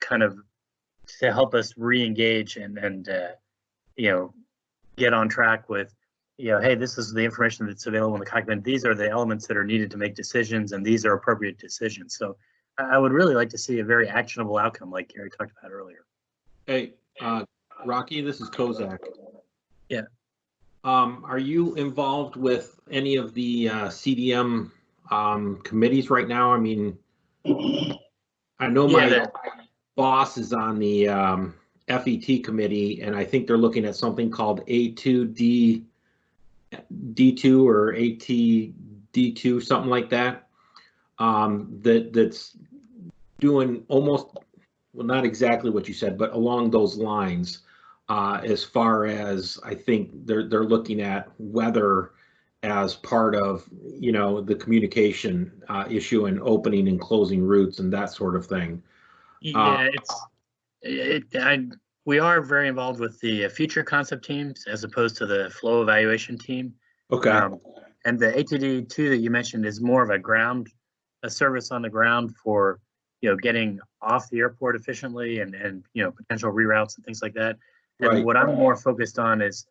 kind of to help us re-engage and and uh, you know get on track with, you know, hey, this is the information that's available in the document. These are the elements that are needed to make decisions, and these are appropriate decisions. So I would really like to see a very actionable outcome, like Gary talked about earlier. Hey, uh, Rocky, this is Kosak. Yeah. Um, are you involved with any of the uh, CDM um, committees right now? I mean, I know my they're- boss is on the um, FET committee, and I think they're looking at something called A2D, D2 or ATD2, something like that. Um, that that's doing almost well, not exactly what you said, but along those lines. Uh, as far as I think they're they're looking at weather as part of you know the communication uh, issue and opening and closing routes and that sort of thing. Yeah, it's, it, I, we are very involved with the uh, future concept teams as opposed to the flow evaluation team. Okay. Um, And the ATD two that you mentioned is more of a ground, a service on the ground for, you know, getting off the airport efficiently and, and, you know, potential reroutes and things like that. And Right. what I'm more focused on is,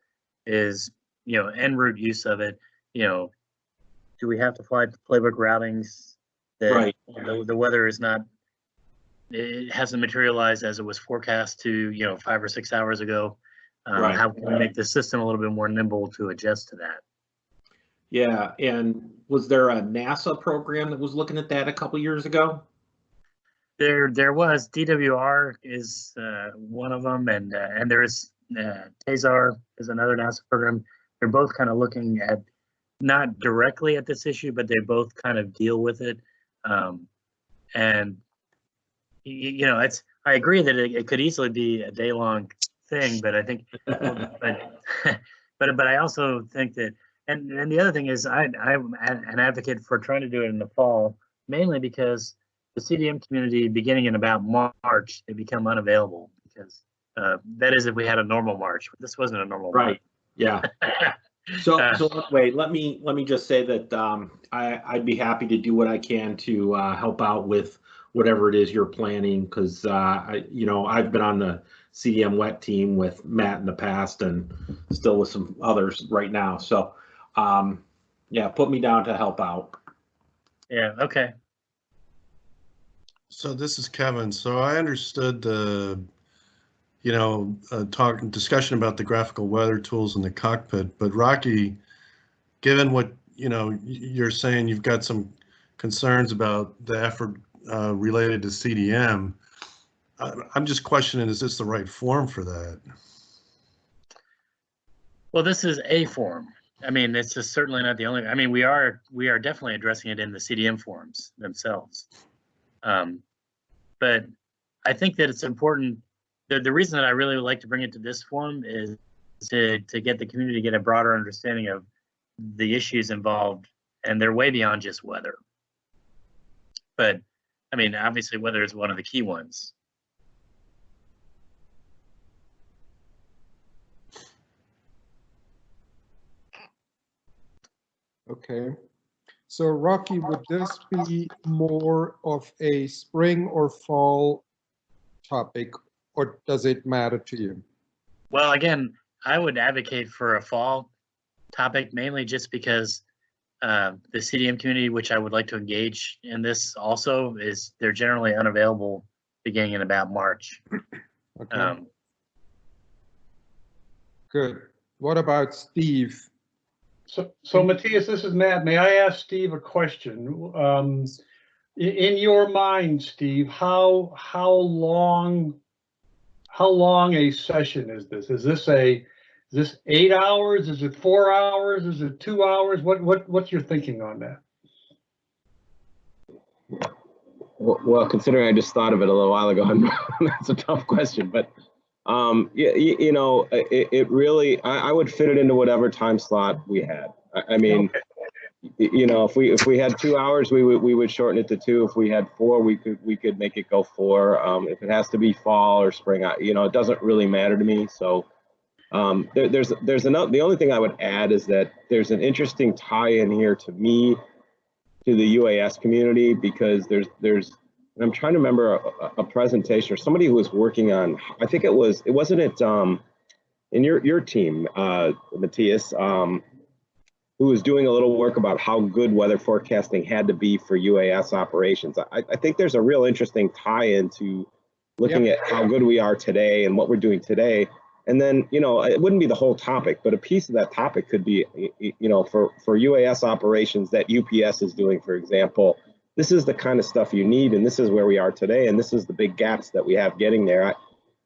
is, you know, en route use of it, you know, do we have to fly playbook routings? that Right. The, the weather is not it hasn't materialized as it was forecast to, you know, five or six hours ago. Um, Right. How can we make the system a little bit more nimble to adjust to that? Yeah, and was there a NASA program that was looking at that a couple years ago? There, there was DWR is uh, one of them, and uh, and there is uh, TASAR is another NASA program. They're both kind of looking at not directly at this issue, but they both kind of deal with it. Um, and you know, it's I agree that it, it could easily be a day long thing, but I think, but but but I also think that, and and the other thing is, I I'm an advocate for trying to do it in the fall, mainly because the CDM community, beginning in about March, they become unavailable because uh, that is if we had a normal March. This wasn't a normal Right. Yeah. So, Uh, so wait, let me, let me just say that, um, I, I'd be happy to do what I can to, uh, help out with whatever it is you're planning, cause, uh, I, you know, I've been on the CDM wet team with Matt in the past and still with some others right now, so, um, yeah, put me down to help out. Yeah. Okay. So this is Kevin. So I understood the, you know, uh, talk, discussion about the graphical weather tools in the cockpit, but Rocky, given what, you know, you're saying you've got some concerns about the effort uh, related to CDM, I- I'm just questioning, is this the right form for that? Well, this is a form. I mean, it's is certainly not the only. I mean, we are we are definitely addressing it in the CDM forms themselves. Um, but I think that it's important. The, the reason that I really would like to bring it to this forum is to to get the community to get a broader understanding of the issues involved, and they're way beyond just weather. But I mean, obviously, weather is one of the key ones. Okay. So Rocky, would this be more of a spring or fall topic, or does it matter to you? Well, again, I would advocate for a fall topic mainly just because uh, the CDM community, which I would like to engage in this also, is they're generally unavailable beginning in about March. Okay, Um, good. What about Steve? So, so Matthias, this is Matt. May I ask Steve a question? Um, in your mind, Steve, how, how long, how long a session is this? Is this a, is this eight hours? Is it four hours? Is it two hours? What, what, what's your thinking on that? Well, considering I just thought of it a little while ago, that's a tough question. But um, you, you know, it, it really, I, I would fit it into whatever time slot we had. I, I mean, y- you know, if we if we had two hours, we would we would shorten it to two. If we had four, we could we could make it go four. Um, if it has to be fall or spring, I, you know, it doesn't really matter to me. So um, there, there's there's another. The only thing I would add is that there's an interesting tie-in here to me to the UAS community because there's there's and I'm trying to remember a, a presentation or somebody who was working on I think it was it wasn't it um in your your team, uh, Matthias, um, who was doing a little work about how good weather forecasting had to be for UAS operations. I, I think there's a real interesting tie-in to looking at how good we are today and what we're doing today. And then, you know, it wouldn't be the whole topic, but a piece of that topic could be, you know, for, for UAS operations that UPS is doing, for example, this is the kind of stuff you need, and this is where we are today, and this is the big gaps that we have getting there. I,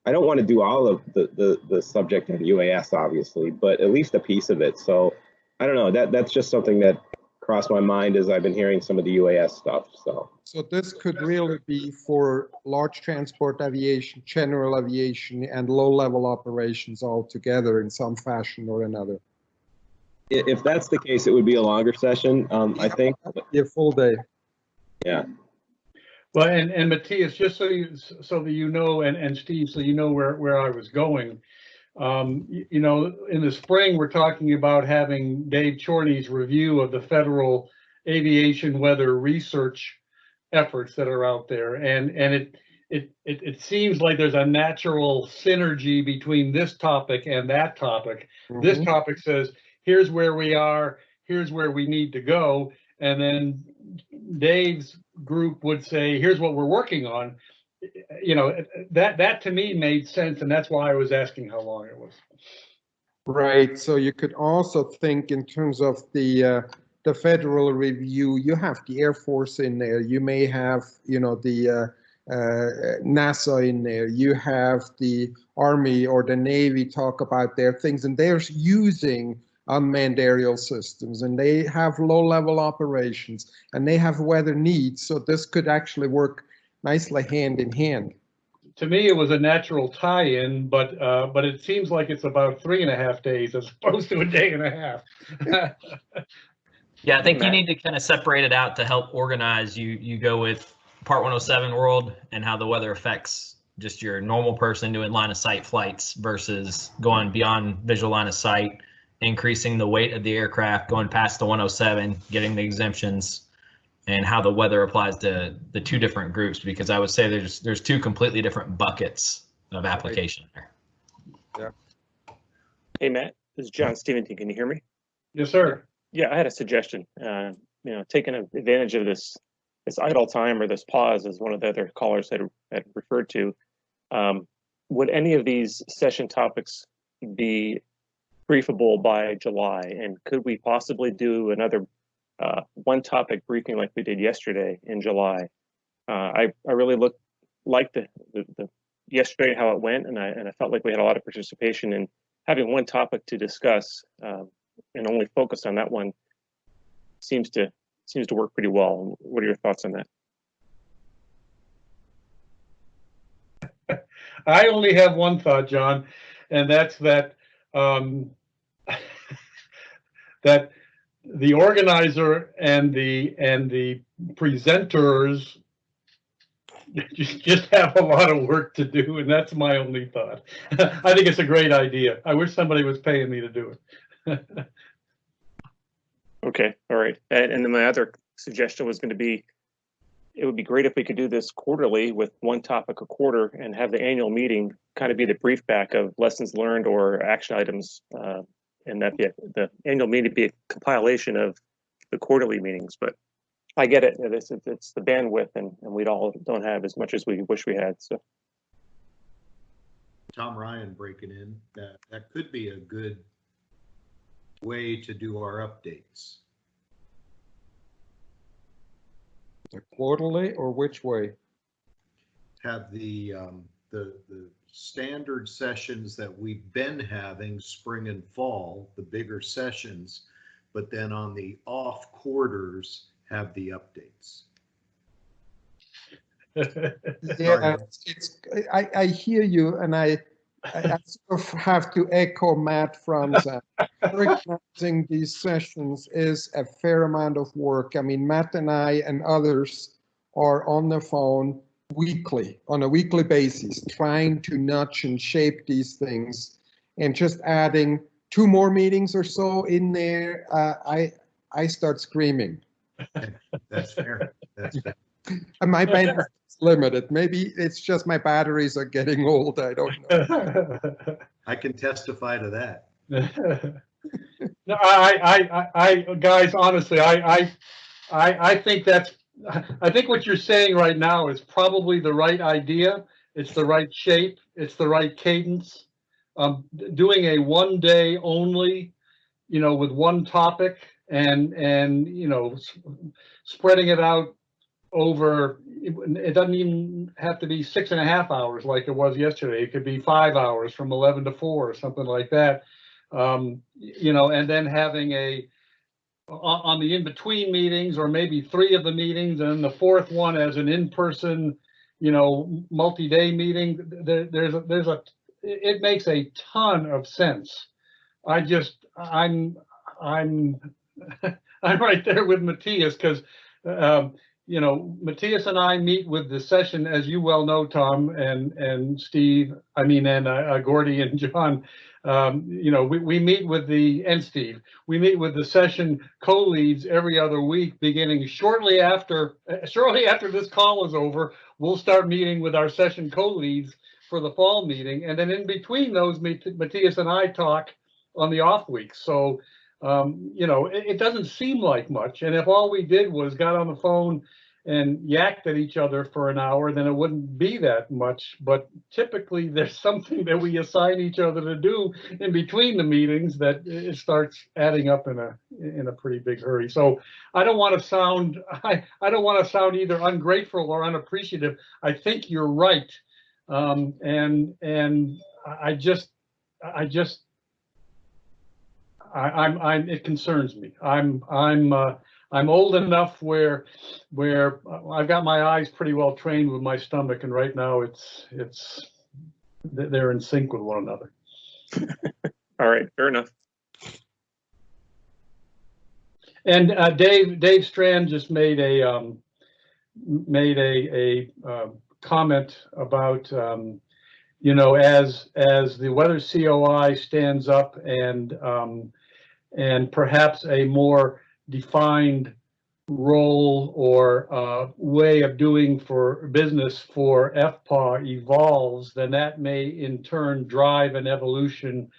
I don't want to do all of the, the, the subject of UAS, obviously, but at least a piece of it. So I don't know, that, that's just something that crossed my mind as I've been hearing some of the UAS stuff, so. So this could really be for large transport aviation, general aviation, and low-level operations all together in some fashion or another. If that's the case, it would be a longer session, um, I think. Be a full day. Yeah. Well, and, and Matthias, just so you, so that you know, and, and Steve, so you know where, where I was going. Um, you, know, in the spring, we're talking about having Dave Chorney's review of the federal aviation weather research efforts that are out there. And, and it, it, it, it seems like there's a natural synergy between this topic and that topic. This Mhm. topic says, here's where we are, here's where we need to go. And then Dave's group would say, here's what we're working on. You know, that, that to me made sense, and that's why I was asking how long it was. Right, so you could also think in terms of the, uh, the federal review, you have the Air Force in there, you may have, you know, the, uh, uh, NASA in there, you have the Army or the Navy talk about their things, and they're using unmanned aerial systems, and they have low-level operations, and they have weather needs, so this could actually work nicely hand in hand. To me, it was a natural tie-in, but, uh, but it seems like it's about three and a half days as opposed to a day and a half. Yeah, I think you need to kind of separate it out to help organize. You you go with Part 107 world and how the weather affects just your normal person doing line of sight flights versus going beyond visual line of sight, increasing the weight of the aircraft, going past the 107, getting the exemptions, and how the weather applies to the two different groups. Because I would say there's there's two completely different buckets of application there. Yeah. Hey, Matt, this is John Stevenson. Can you hear me? Yes, sir. Yeah, I had a suggestion. Uh, you know, taking advantage of this this idle time or this pause, as one of the other callers had had referred to. Um, would any of these session topics be briefable by July? And could we possibly do another uh, one topic briefing like we did yesterday in July? Uh, I I really looked liked the, the the yesterday how it went, and I and I felt like we had a lot of participation in having one topic to discuss um, and only focus on that one seems to seems to work pretty well. What are your thoughts on that? I only have one thought, John, and that's that um, that the organizer and the and the presenters just have a lot of work to do, and that's my only thought. I think it's a great idea. I wish somebody was paying me to do it. Okay, all right. And, and then my other suggestion was going to be, it would be great if we could do this quarterly with one topic a quarter and have the annual meeting kind of be the brief back of lessons learned or action items. Uh, and that be a, the annual meeting be a compilation of the quarterly meetings. But I get it. It's, it's the bandwidth, and, and we all don't have as much as we wish we had. So. Tom Ryan breaking in, that, that could be a good way to do our updates. The quarterly or which way? Have the, um, the, the standard sessions that we've been having spring and fall, the bigger sessions, but then on the off quarters, have the updates. Yeah, it's, I, I hear you and I, I I sort of have to echo Matt Fronzak. Organizing these sessions is a fair amount of work. I mean, Matt and I and others are on the phone weekly, on a weekly basis, trying to nudge and shape these things. And just adding two more meetings or so in there, uh, I, I start screaming. That's fair. That's fair. And my bandwidth is limited. Maybe it's just my batteries are getting old. I don't know. I can testify to that. No, I, I, I, I, guys, honestly, I, I, I, I think that's, I think what you're saying right now is probably the right idea. It's the right shape. It's the right cadence. Um, doing a one day only, you know, with one topic and, and, you know, spreading it out over, it doesn't even have to be six and a half hours like it was yesterday. It could be five hours from 11 to four or something like that. Um, you know, and then having a, on, the in-between meetings, or maybe three of the meetings, and the fourth one as an in-person, you know, multi-day meeting, there, there's, a there's a, it, it makes a ton of sense. I just, I'm, I'm, I'm right there with Matthias, because, um, you know, Matthias and I meet with the session, as you well know, Tom and, and Steve, I mean, and uh, uh, Gordy and John, um, you know, we, we meet with the, and Steve, we meet with the session co-leads every other week, beginning shortly after, uh, shortly after this call is over, we'll start meeting with our session co-leads for the fall meeting. And then in between those, Matthias and I talk on the off weeks. So, um, you know, it, it doesn't seem like much. And if all we did was got on the phone and yacked at each other for an hour, then it wouldn't be that much. But typically, there's something that we assign each other to do in between the meetings that it starts adding up in a in a pretty big hurry. So I don't want to sound I, I don't want to sound either ungrateful or unappreciative. I think you're right, um, and and I just I just I, I'm I'm it concerns me. I'm I'm uh, I'm old enough where where I've got my eyes pretty well trained with my stomach, and right now it's it's they're in sync with one another. All right, fair enough. And uh, Dave Dave Strand just made a um, made a a uh, comment about um, you know as as the weather COI stands up and um, and perhaps a more defined role or uh, way of doing for business for FPAW evolves, then that may in turn drive an evolution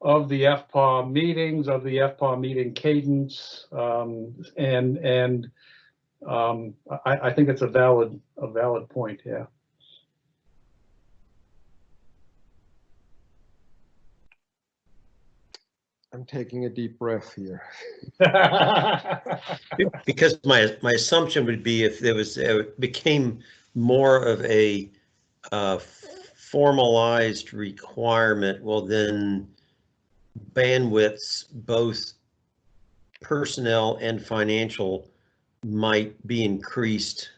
of the FPAW meetings, of the FPAW meeting cadence, um, and and um, I, I think it's a valid a valid point. Yeah. I'm taking a deep breath here. Because my, my assumption would be if there was, it became more of a uh, formalized requirement, well, then bandwidths, both personnel and financial, might be increased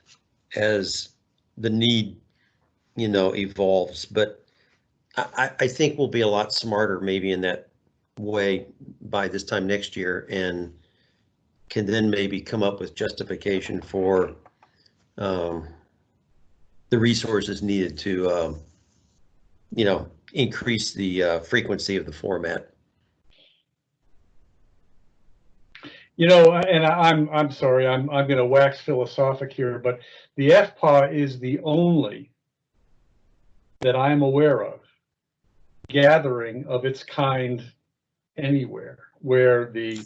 as the need, you know, evolves. But I, I, I think we'll be a lot smarter maybe in that way by this time next year and can then maybe come up with justification for um, the resources needed to, um, you know, increase the uh, frequency of the format. You know, and I'm, I'm sorry, I'm, I'm gonna wax philosophic here, but the FPAW is the only that I'm aware of gathering of its kind anywhere where the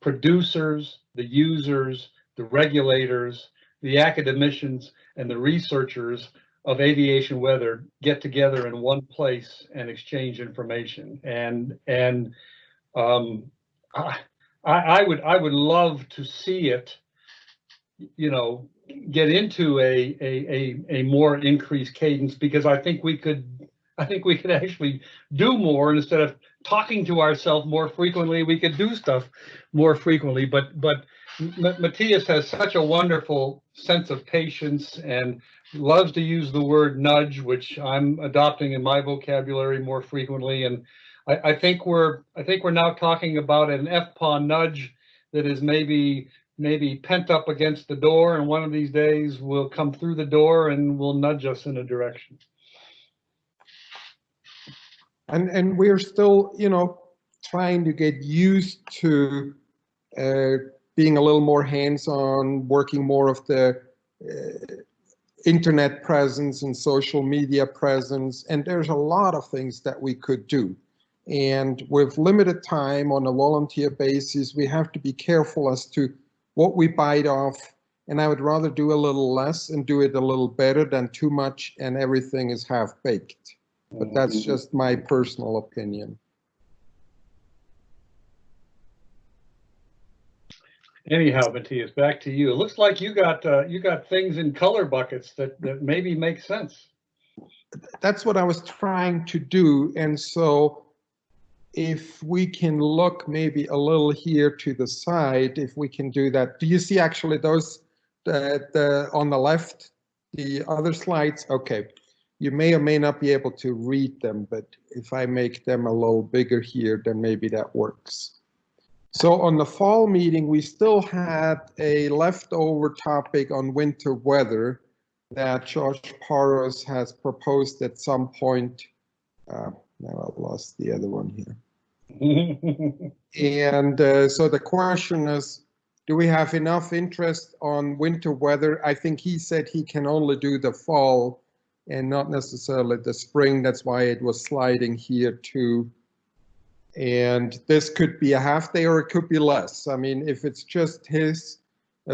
producers, the users, the regulators, the academicians, and the researchers of aviation weather get together in one place and exchange information. And, and, um, I, I, would, I would love to see it, you know, get into a, a, a, a more increased cadence because I think we could, I think we could actually do more instead of talking to ourselves more frequently, we could do stuff more frequently. But, but Matthias has such a wonderful sense of patience and loves to use the word nudge, which I'm adopting in my vocabulary more frequently. And I, I think we're, I think we're now talking about an FPAW nudge that is maybe, maybe pent up against the door and one of these days will come through the door and will nudge us in a direction. And, and we're still, you know, trying to get used to uh, being a little more hands-on, working more of the, uh, internet presence and social media presence, and there's a lot of things that we could do. And with limited time on a volunteer basis, we have to be careful as to what we bite off. And I would rather do a little less and do it a little better than too much and everything is half baked. But that's just my personal opinion. Anyhow, Matthias, back to you. It looks like you got, uh, you got things in color buckets that, that maybe make sense. That's what I was trying to do. And so if we can look maybe a little here to the side, if we can do that. Do you see actually those the, the on the left, the other slides? Okay. You may or may not be able to read them, but if I make them a little bigger here, then maybe that works. So on the fall meeting, we still had a leftover topic on winter weather that Josh Paros has proposed at some point. Uh, now I've lost the other one here. and uh, so the question is, do we have enough interest on winter weather? I think he said he can only do the fall and not necessarily the spring. That's why it was sliding here too. And this could be a half day or it could be less. I mean, if it's just his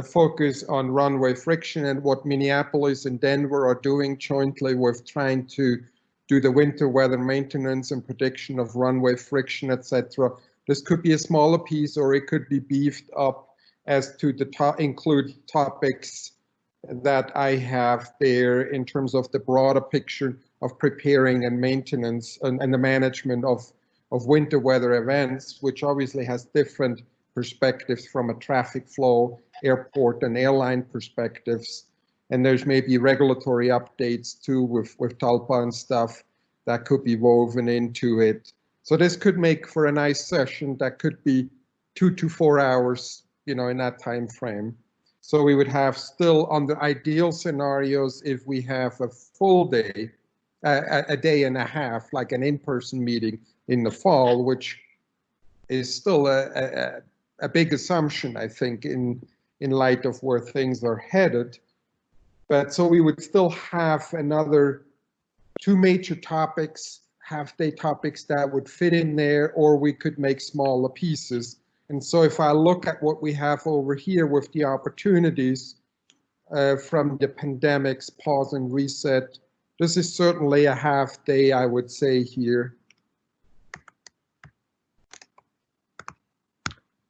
focus on runway friction and what Minneapolis and Denver are doing jointly with trying to do the winter weather maintenance and prediction of runway friction, etc. This could be a smaller piece or it could be beefed up as to the top include topics that I have there in terms of the broader picture of preparing and maintenance and, and the management of of winter weather events, which obviously has different perspectives from a traffic flow, airport and airline perspectives. And there's maybe regulatory updates too with, with TALPA and stuff that could be woven into it. So this could make for a nice session that could be two to four hours, you know, in that time frame. So we would have still under ideal scenarios, if we have a full day, a, a day and a half, like an in-person meeting, in the fall, which is still a, a, a big assumption, I think, in, in light of where things are headed. But so we would still have another two major topics, half day topics that would fit in there, or we could make smaller pieces. And so if I look at what we have over here with the opportunities uh, from the pandemics, pause and reset, this is certainly a half day, I would say here.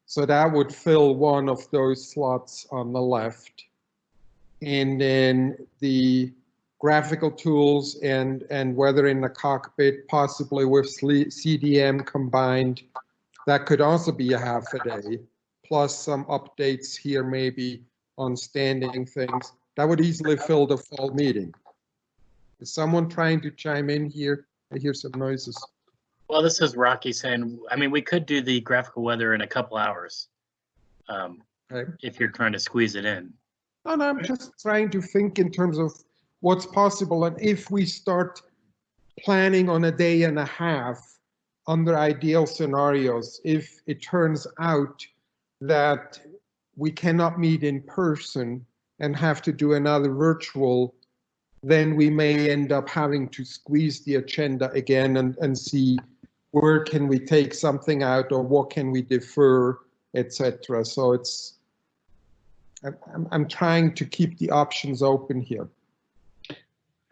So that would fill one of those slots on the left. And then the graphical tools and, and weather in the cockpit, possibly with CDM combined, that could also be a half a day, plus some updates here maybe on standing things. That would easily fill the fall meeting. Is someone trying to chime in here? I hear some noises. Well, this is Rocky saying, I mean, we could do the graphical weather in a couple hours. Um, Okay. if you're trying to squeeze it in. And I'm just trying to think in terms of what's possible. And if we start planning on a day and a half under ideal scenarios, if it turns out that we cannot meet in person and have to do another virtual, then we may end up having to squeeze the agenda again and, and see where can we take something out or what can we defer, etc. So it's I'm, I'm trying to keep the options open here.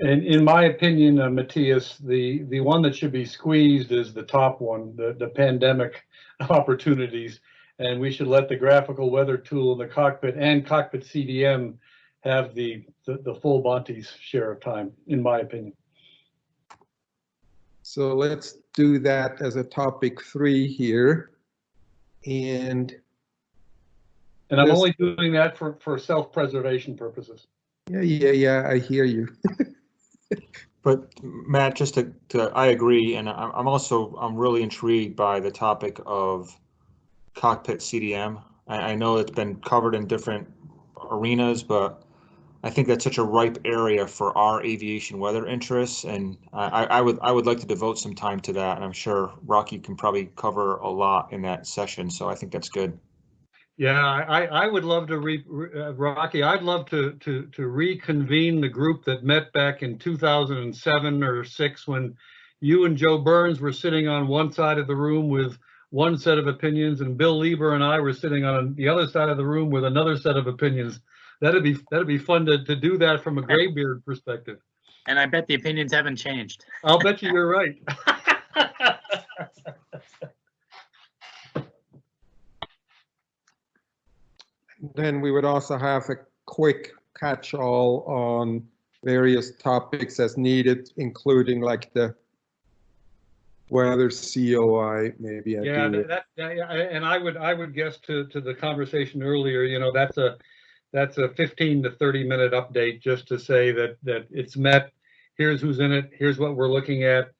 And in my opinion, uh, Matthias, the, the one that should be squeezed is the top one, the, the pandemic opportunities. And we should let the graphical weather tool in the cockpit and cockpit CDM have the, the, the full Monty's share of time, in my opinion. So let's do that as a topic three here. And And I'm only doing that for, for self-preservation purposes. yeah, yeah, yeah, I hear you. But Matt, just to, to, I agree, and I'm, also, I'm really intrigued by the topic of cockpit CDM. I, I know it's been covered in different arenas, but I think that's such a ripe area for our aviation weather interests, and I, I I would, I would like to devote some time to that, and I'm sure Rocky can probably cover a lot in that session, so I think that's good. Yeah, I, I would love to re, uh, Rocky, I'd love to, to, to reconvene the group that met back in 2007 or six when you and Joe Burns were sitting on one side of the room with one set of opinions and Bill Lieber and I were sitting on the other side of the room with another set of opinions. That'd be, that'd be fun to, to do that from a graybeard perspective. And I bet the opinions haven't changed. I'll bet you you're right. Then we would also have a quick catch-all on various topics as needed, including like the weather COI, maybe. Yeah, that, that- yeah, and I would, I would guess to, to the conversation earlier, you know, that's a, that's a fifteen to thirty minute update just to say that, that it's met. Here's who's in it, here's what we're looking at.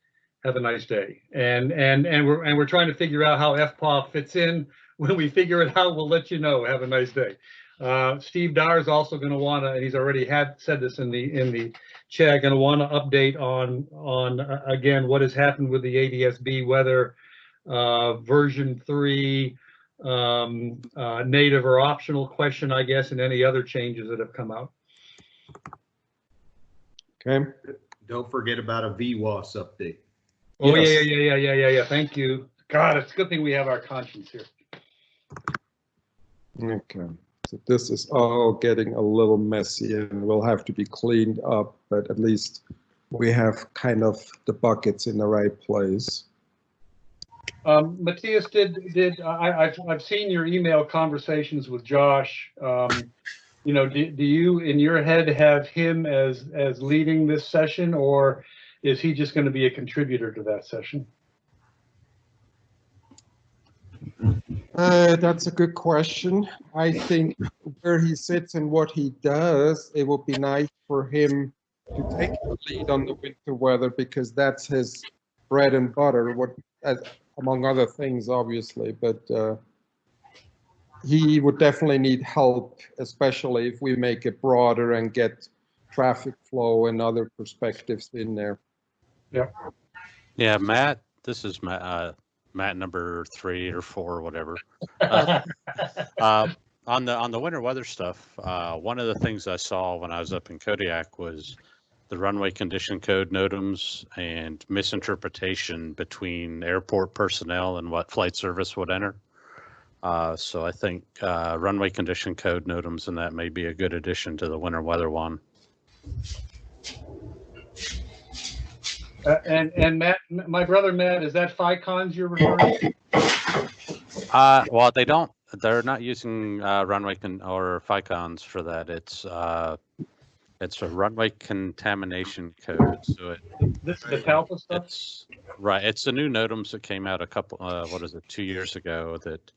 Have a nice day. And, and, and we're, and we're trying to figure out how FPAW fits in. When we figure it out, we'll let you know. Have a nice day. Uh, Steve Dyer is also going to want to, and he's already had said this in the, in the chat, going to want to update on, on, uh, again, what has happened with the ADSB, whether uh, version three, um, uh, native or optional question, I guess, and any other changes that have come out. Okay. Don't forget about a VWAS update. Oh, Yes. yeah, yeah, yeah, yeah, yeah, yeah. Thank you. God, it's a good thing we have our conscience here. Okay, so this is all getting a little messy and will have to be cleaned up, but at least we have kind of the buckets in the right place. Um, Matthias, did, did, I, I've, I've seen your email conversations with Josh. Um, you know, do, do you, in your head, have him as, as leading this session, or is he just gonna be a contributor to that session? Uh, that's a good question. I think where he sits and what he does, it would be nice for him to take the lead on the winter weather because that's his bread and butter, what, as, among other things, obviously, but, uh, he would definitely need help, especially if we make it broader and get traffic flow and other perspectives in there. Yeah, Yeah, Matt, this is Matt, uh, Matt number three or four or whatever. Uh, uh, on the on the winter weather stuff, uh, one of the things I saw when I was up in Kodiak was the runway condition code NOTAMs and misinterpretation between airport personnel and what flight service would enter. Uh, so I think uh, runway condition code NOTAMs and that may be a good addition to the winter weather one. Uh, and, and Matt, my brother Matt, is that FICONs you're referring to? Uh, well, they don't. They're not using uh, runway con- or FICONs for that. It's uh, it's a runway contamination code. So it, This is the TALPA stuff? it's right. It's the new NOTAMs that came out a couple. Uh, what is it? Two years ago. That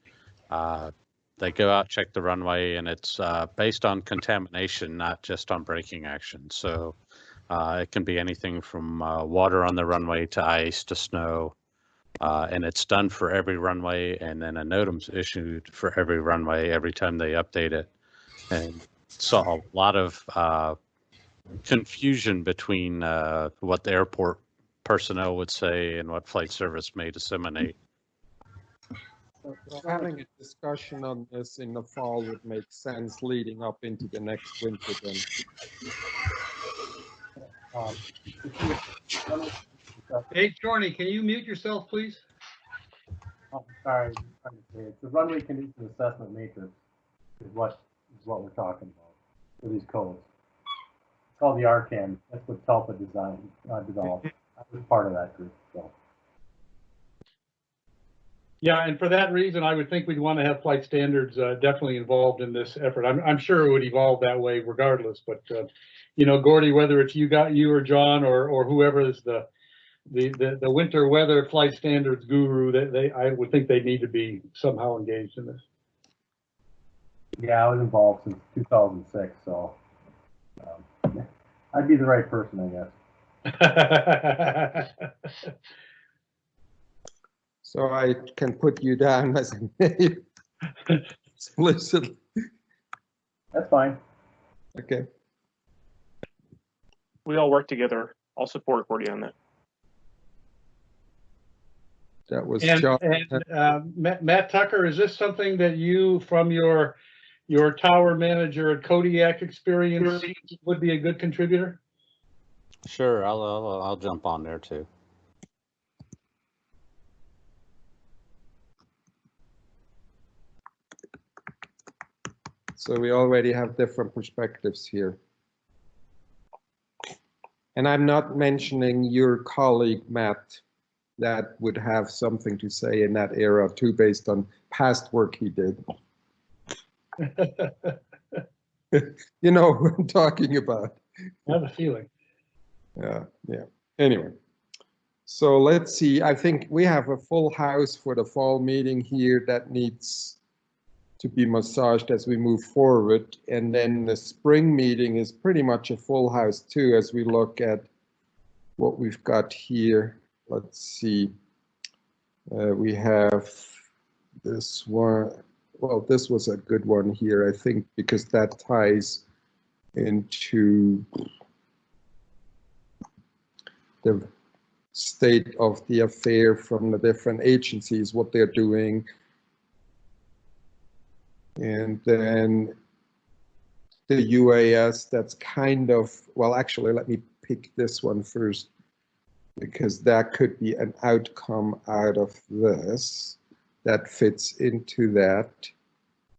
uh, they go out check the runway, and it's uh, based on contamination, not just on braking action. So uh, it can be anything from uh, water on the runway to ice to snow. Uh, and it's done for every runway, and then a NOTAM's issued for every runway every time they update it. And saw a lot of uh, confusion between uh, what the airport personnel would say and what flight service may disseminate. So Having a discussion on this in the fall would make sense leading up into the next winter then. Um, Hey, Jorny, can you mute yourself, please? oh, Sorry, it's the runway condition assessment matrix is what, is what we're talking about for these codes. It's called the RCAM, that's what TALPA designed, uh, developed. I was part of that group, so. Yeah, and for that reason, I would think we'd want to have flight standards uh, definitely involved in this effort. I'm, I'm sure it would evolve that way regardless, but, uh, you know, Gordy, whether it's you got, you or John or, or whoever is the, the, the, the winter weather flight standards guru, they, they, I would think they need to be somehow engaged in this. Yeah, I was involved since 2006, so um, I'd be the right person, I guess. So I can put you down as a name explicitly. That's fine. Okay. We all work together. I'll support Gordy on that. That was And, John. and uh, Matt Matt Tucker, is this something that you, from your, your tower manager at Kodiak experience, would be a good contributor? Sure, I'll, I'll, I'll jump on there too. So we already have different perspectives here. And I'm not mentioning your colleague, Matt, that would have something to say in that era too, based on past work he did. You know who I'm talking about. I have a feeling. Yeah, yeah. Anyway, so let's see. I think we have a full house for the fall meeting here that needs to be massaged as we move forward. And then the spring meeting is pretty much a full house too, as we look at what we've got here. Let's see. Uh, we have this one. Well, this was a good one here, I think, because that ties into the state of the affair from the different agencies, what they're doing. And then the UAS, that's kind of, well, actually, let me pick this one first because that could be an outcome out of this that fits into that.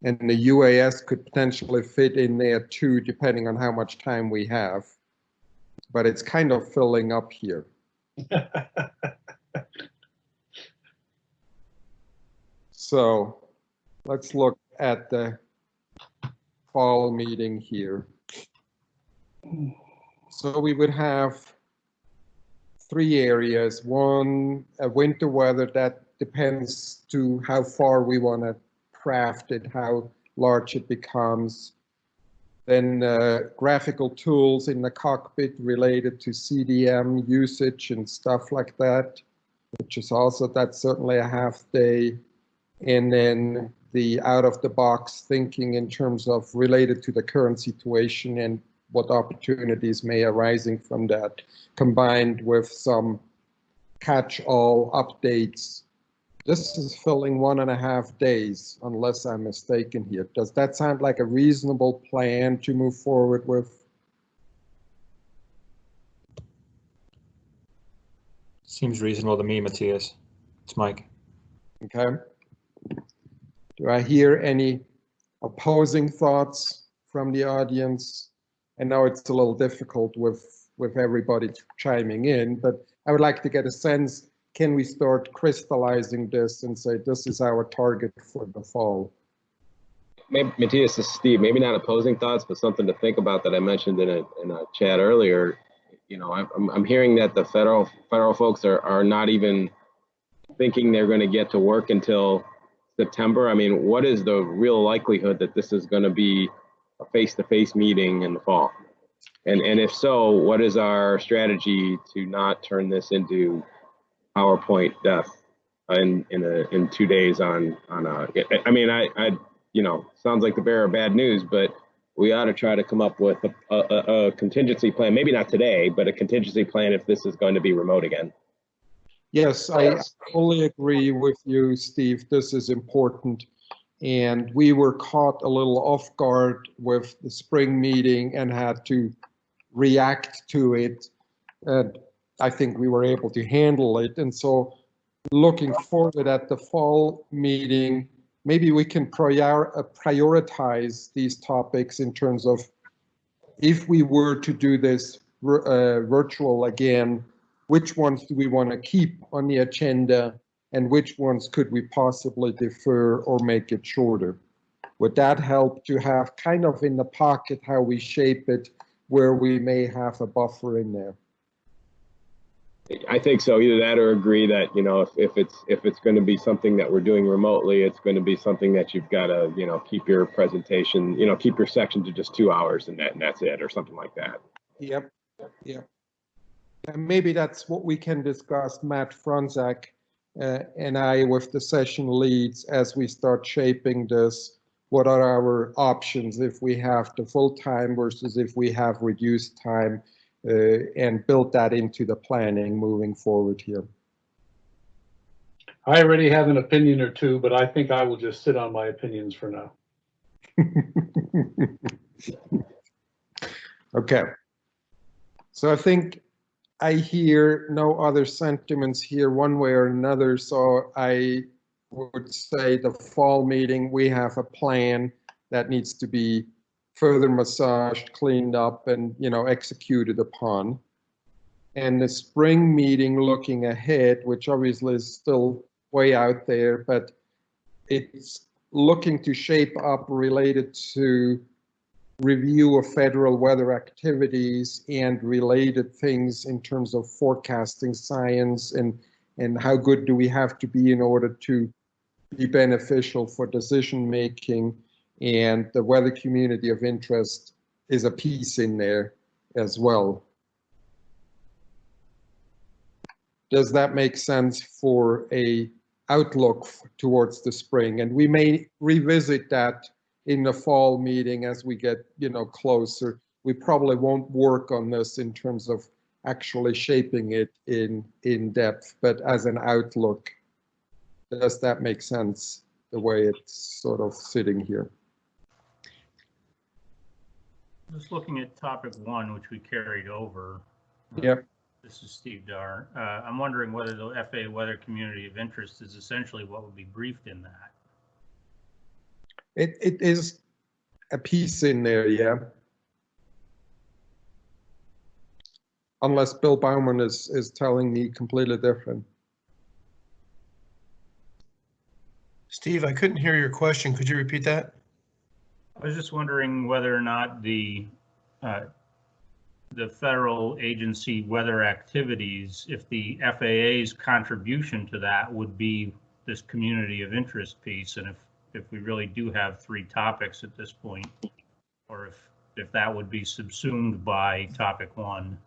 And the UAS could potentially fit in there too, depending on how much time we have. But it's kind of filling up here. So let's look at the fall meeting here. So we would have three areas. One, uh, winter weather that depends to how far we want to craft it, how large it becomes. Then uh, graphical tools in the cockpit related to CDM usage and stuff like that, which is also, that's certainly a half day. And then the out of the box thinking in terms of related to the current situation and what opportunities may arising from that, combined with some catch-all updates. This is filling one and a half days, unless I'm mistaken here. Does that sound like a reasonable plan to move forward with? Seems reasonable to me, Matthias. It's Mike. Okay. Do I hear any opposing thoughts from the audience? And now it's a little difficult with, with everybody chiming in, but I would like to get a sense, can we start crystallizing this and say this is our target for the fall? Maybe, Matthias, this is Steve. Maybe not opposing thoughts, but something to think about that I mentioned in a, in a chat earlier. You know, I'm, I'm hearing that the federal federal folks are, are not even thinking they're going to get to work until September. I mean, what is the real likelihood that this is going to be a face-to-face meeting in the fall? And and if so, what is our strategy to not turn this into PowerPoint death in in a in two days on on uh, a? I mean, I I you know sounds like the bearer of bad news, but we ought to try to come up with a, a, a contingency plan. Maybe not today, but a contingency plan if this is going to be remote again. Yes, I fully agree with you, Steve. This is important. And we were caught a little off guard with the spring meeting and had to react to it. And I think we were able to handle it. And so looking forward at the fall meeting, maybe we can prior, uh, prioritize these topics in terms of if we were to do this uh, virtual again, which ones do we want to keep on the agenda and which ones could we possibly defer or make it shorter? Would that help to have kind of in the pocket how we shape it where we may have a buffer in there? I think so. Either that or agree that you know if, if it's if it's going to be something that we're doing remotely, it's going to be something that you've got to you know keep your presentation you know keep your section to just two hours and that and that's it or something like that. Yep. Yep. And maybe that's what we can discuss, Matt Fronzak uh, and I, with the session leads as we start shaping this. What are our options if we have the full time versus if we have reduced time uh, and build that into the planning moving forward here. I already have an opinion or two, but I think I will just sit on my opinions for now. Okay. So I think I hear no other sentiments here one way or another, so I would say the fall meeting, we have a plan that needs to be further massaged, cleaned up, and, you know, executed upon. And the spring meeting, looking ahead, which obviously is still way out there, but it's looking to shape up related to review of federal weather activities and related things in terms of forecasting science and and how good do we have to be in order to be beneficial for decision making and the weather community of interest is a piece in there as well. Does that make sense for a outlook towards the spring? And we may revisit that in the fall meeting as we get, you know, closer. We probably won't work on this in terms of actually shaping it in in depth, but as an outlook, does that make sense the way it's sort of sitting here? Just looking at topic one, which we carried over. Yep. This is Steve Dar. Uh, I'm wondering whether the FA weather community of interest is essentially what would be briefed in that. It, it is a piece in there, yeah. Unless Bill Bauman is, is telling me completely different. Steve, I couldn't hear your question. Could you repeat that? I was just wondering whether or not the uh, the federal agency weather activities, if the FAA's contribution to that would be this community of interest piece, and if if we really do have three topics at this point, or if if that would be subsumed by topic one.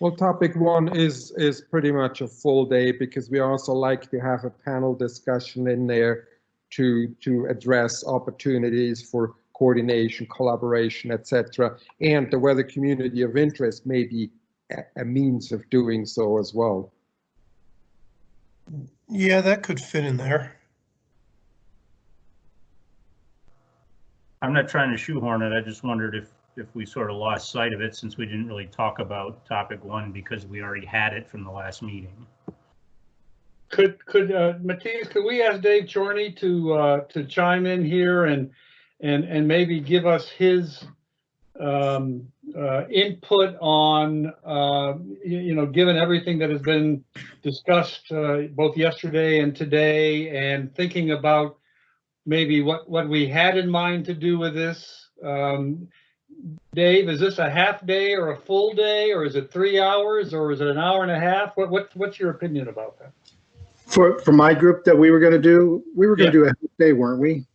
Well, topic one is is pretty much a full day because we also like to have a panel discussion in there to to address opportunities for coordination, collaboration, etc. And the weather community of interest may be a, a means of doing so as well. Yeah, that could fit in there. I'm not trying to shoehorn it. I just wondered if if we sort of lost sight of it since we didn't really talk about topic one because we already had it from the last meeting. Could, could, uh, Matthias, could we ask Dave Chorney to, uh, to chime in here and, and, and maybe give us his, um, uh, input on, uh, you, you know, given everything that has been discussed, uh, both yesterday and today and thinking about maybe what, what we had in mind to do with this, um, Dave, is this a half day or a full day, or is it three hours, or is it an hour and a half? What, what, what's your opinion about that? For, for my group that we were gonna do, we were gonna do a half day, weren't we?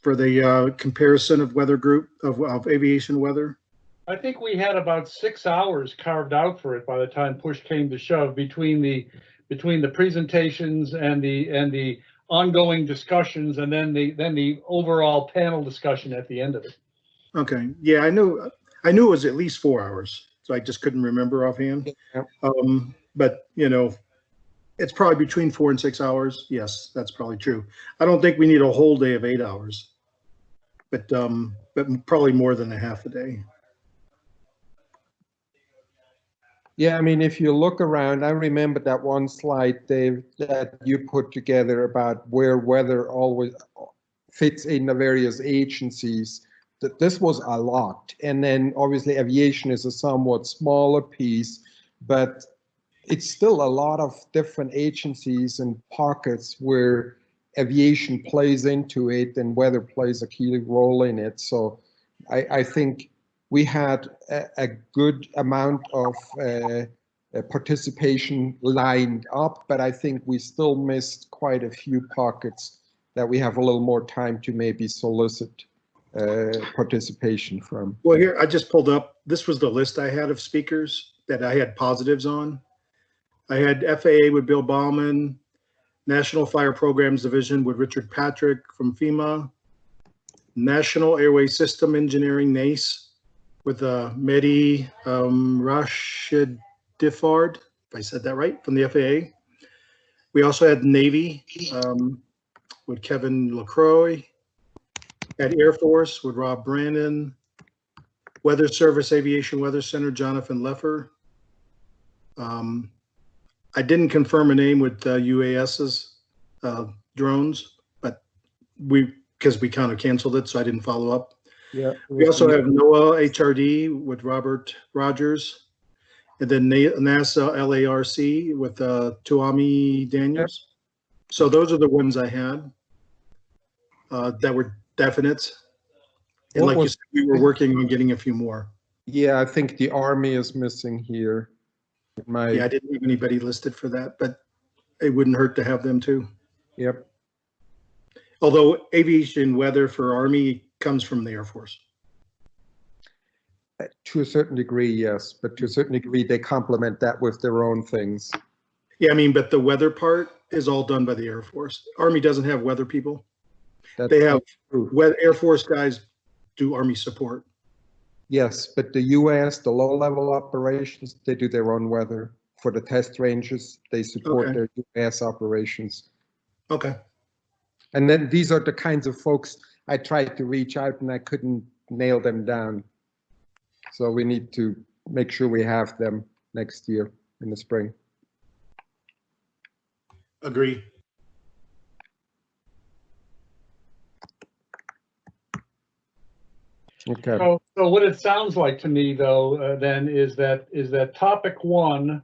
For the, uh, comparison of weather group, of, of aviation weather? I think we had about six hours carved out for it by the time push came to shove between the, between the presentations and the, and the ongoing discussions and then the, then the overall panel discussion at the end of it. Okay, yeah, I knew, I knew it was at least four hours, so I just couldn't remember offhand. Um, but, you know, it's probably between four and six hours. Yes, that's probably true. I don't think we need a whole day of eight hours. But, um, but probably more than a half a day. Yeah, I mean, if you look around, I remember that one slide, Dave, that you put together about where weather always fits in the various agencies. That this was a lot. And then obviously aviation is a somewhat smaller piece, but it's still a lot of different agencies and pockets where aviation plays into it and weather plays a key role in it. So I, I think we had a, a good amount of uh, participation lined up, but I think we still missed quite a few pockets that we have a little more time to maybe solicit uh, participation from. Well, here, I just pulled up, this was the list I had of speakers that I had positives on. I had FAA with Bill Bauman, National Fire Programs Division with Richard Patrick from FEMA, National Airway System Engineering, NACE, with uh, Mehdi um, Rashid Diffard, if I said that right, from the FAA. We also had Navy um, with Kevin LaCroix. at Air Force with Rob Brandon. Weather Service Aviation Weather Center, Jonathan Leffer. Um, I didn't confirm a name with uh, UAS's uh, drones, but we, because we kind of canceled it, so I didn't follow up. Yeah. We also have NOAA HRD with Robert Rogers. And then NASA LARC with uh, Taumi Daniels. So those are the ones I had uh, that were definite. And What like you said, we were working on getting a few more. Yeah, I think the Army is missing here. My, Yeah, I didn't have anybody listed for that, but it wouldn't hurt to have them too. yep. Although aviation weather for Army comes from the Air Force. Uh, to a certain degree, yes, but to a certain degree, they complement that with their own things. Yeah, I mean, but the weather part is all done by the Air Force. Army doesn't have weather people. That's They have. Air Force guys do Army support. Yes, but the US, the low-level operations, they do their own weather. For the test ranges, they support Okay. their US operations. Okay. And then these are the kinds of folks I tried to reach out and I couldn't nail them down. So we need to make sure we have them next year in the spring. Agree. Okay. So, so what it sounds like to me though, uh, then is that, is that topic one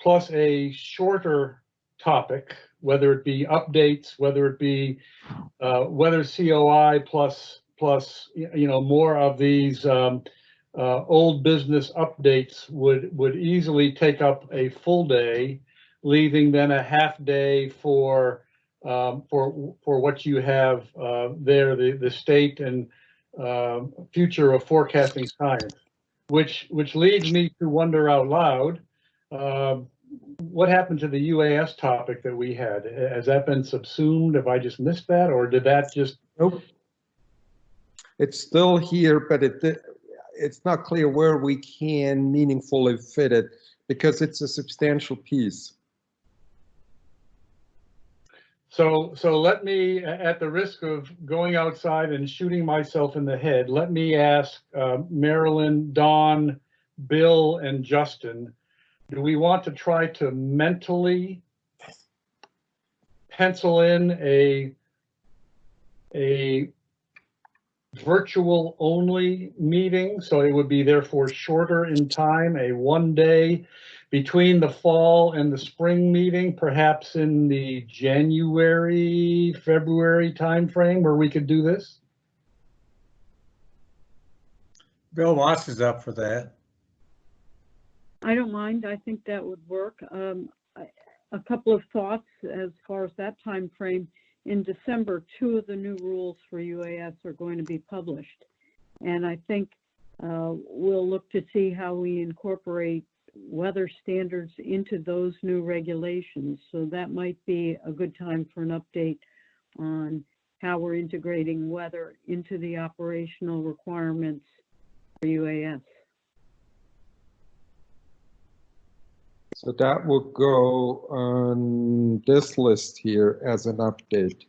plus a shorter topic, whether it be updates, whether it be, uh, COI plus, plus, you know, more of these, um, uh, old business updates would, would easily take up a full day, leaving then a half day for, um, for, for what you have, uh, there, the, the state and, um, future of forecasting science, which, which leads me to wonder out loud, um, what happened to the UAS topic that we had? Has that been subsumed? Have I just missed that, or did that just? Nope. It's still here, but it, it's not clear where we can meaningfully fit it because it's a substantial piece. So, so let me, at the risk of going outside and shooting myself in the head, let me ask uh, Marilyn, Don, Bill, and Justin, do we want to try to mentally pencil in a, a virtual only meeting? So it would be therefore shorter in time, a one day between the fall and the spring meeting, perhaps in the January, February timeframe where we could do this? Bill Watts is up for that. I don't mind. I think that would work. Um, couple of thoughts as far as that time frame. In December, two of the new rules for UAS are going to be published. And I think, uh, we'll look to see how we incorporate weather standards into those new regulations. So that might be a good time for an update on how we're integrating weather into the operational requirements for UAS. So that will go on this list here as an update.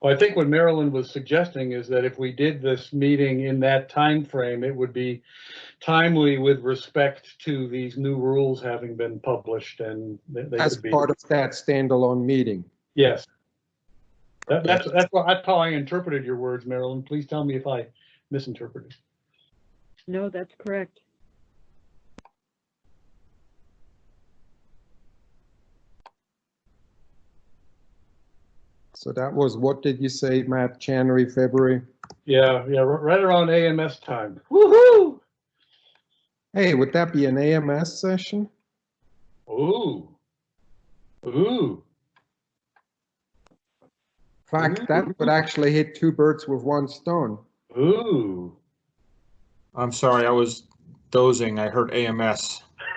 Well, I think what Marilyn was suggesting is that if we did this meeting in that time frame, it would be timely with respect to these new rules having been published and they they As be. part of that standalone meeting. Yes. That, that's, that's, what- that's how I interpreted your words, Marilyn. Please tell me if I misinterpreted. No, that's correct. So that was, what did you say, Matt, January, February? Yeah, yeah, right around AMS time. Woo-hoo! Hey, would that be an AMS session? Ooh. Ooh. In fact, that would actually hit two birds with one stone. Ooh. I'm sorry, I was dozing. I heard AMS.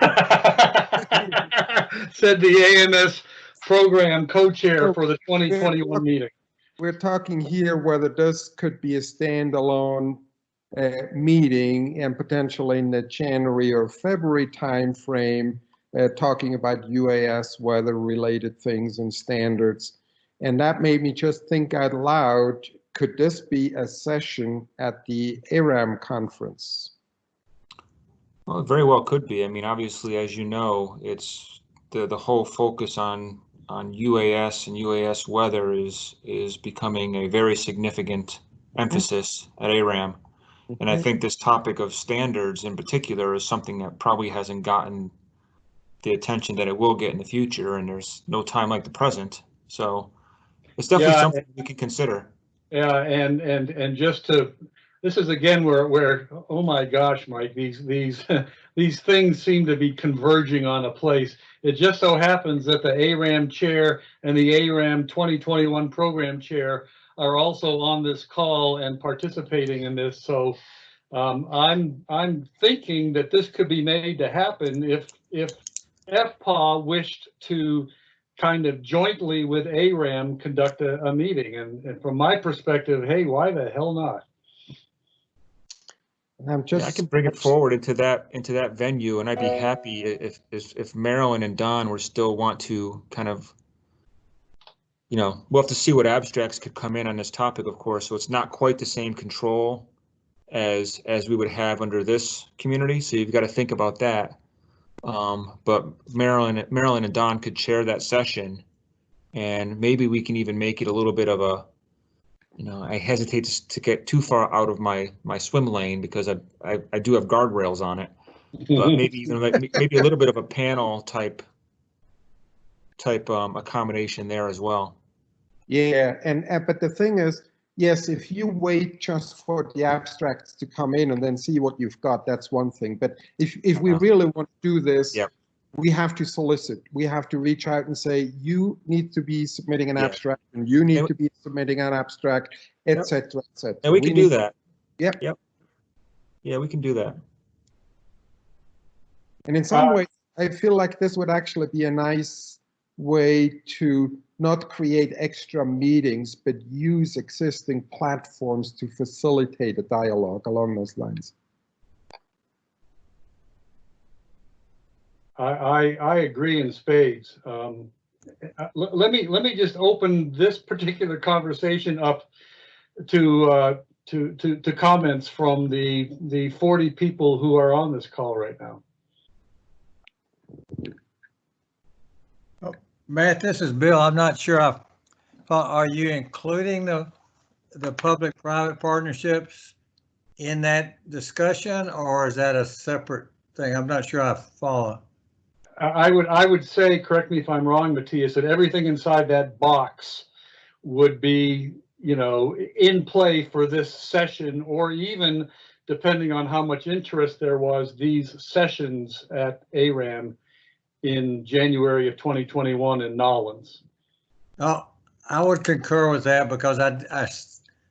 Said the AMS program co-chair for the 2021 meeting. We're talking here whether this could be a standalone uh, meeting and potentially in the January or February timeframe, uh, talking about UAS weather-related things and standards. And that made me just think out loud, could this be a session at the ARAM conference? Well, it very well could be. I mean, obviously, as you know, it's the the whole focus on on UAS and UAS weather is is becoming a very significant emphasis at ARAM. And I mm-hmm. think this topic of standards in particular is something that probably hasn't gotten the attention that it will get in the future, and there's no time like the present. So it's definitely Yeah, something we can consider. Yeah, and, and, and just to, this is again where, where, oh my gosh, Mike, these, these, these things seem to be converging on a place. It just so happens that the ARAM chair and the ARAM 2021 program chair are also on this call and participating in this. So um, I'm, I'm thinking that this could be made to happen if, if FPAW wished to kind of jointly with ARAM conduct a, a meeting. And, and from my perspective, hey, why the hell not? I'm just. Yeah, I can bring it forward into that into that venue, and I'd be happy if if if Marilyn and Don were still want to kind of, you know, we'll have to see what abstracts could come in on this topic, of course. So it's not quite the same control as as we would have under this community. So you've got to think about that. Um, but Marilyn Marilyn and Don could chair that session, and maybe we can even make it a little bit of a you know, I hesitate to, to get too far out of my my swim lane because I I, I do have guardrails on it, but maybe even like, maybe a little bit of a panel type type um, accommodation there as well. Yeah, and, uh, but the thing is, yes, if you wait just for the abstracts to come in and then see what you've got, that's one thing. But if, if we really want to do this, we have to solicit. We have to reach out and say, you need to be submitting an Yeah. abstract and you need to be submitting an abstract, et cetera, et cetera. And we can do that. Yep. Yep. Yeah, we can do that. And in some Uh, ways, I feel like this would actually be a nice way to not create extra meetings, but use existing platforms to facilitate a dialogue along those lines. I, I, agree in spades. Um, uh, let, me, let me just open this particular conversation up to, uh, to, to, to comments from the, the 40 people who are on this call right now. Matt, this is Bill. I'm not sure. I thought, are you including the, the public-private partnerships in that discussion or is that a separate thing? I'm not sure I follow. I would, I would say, correct me if I'm wrong, Matthias, that everything inside that box would be, you know, in play for this session or even depending on how much interest there was, these sessions at ARAM in January of 2021 in New Orleans. Oh, I would concur with that because I, I,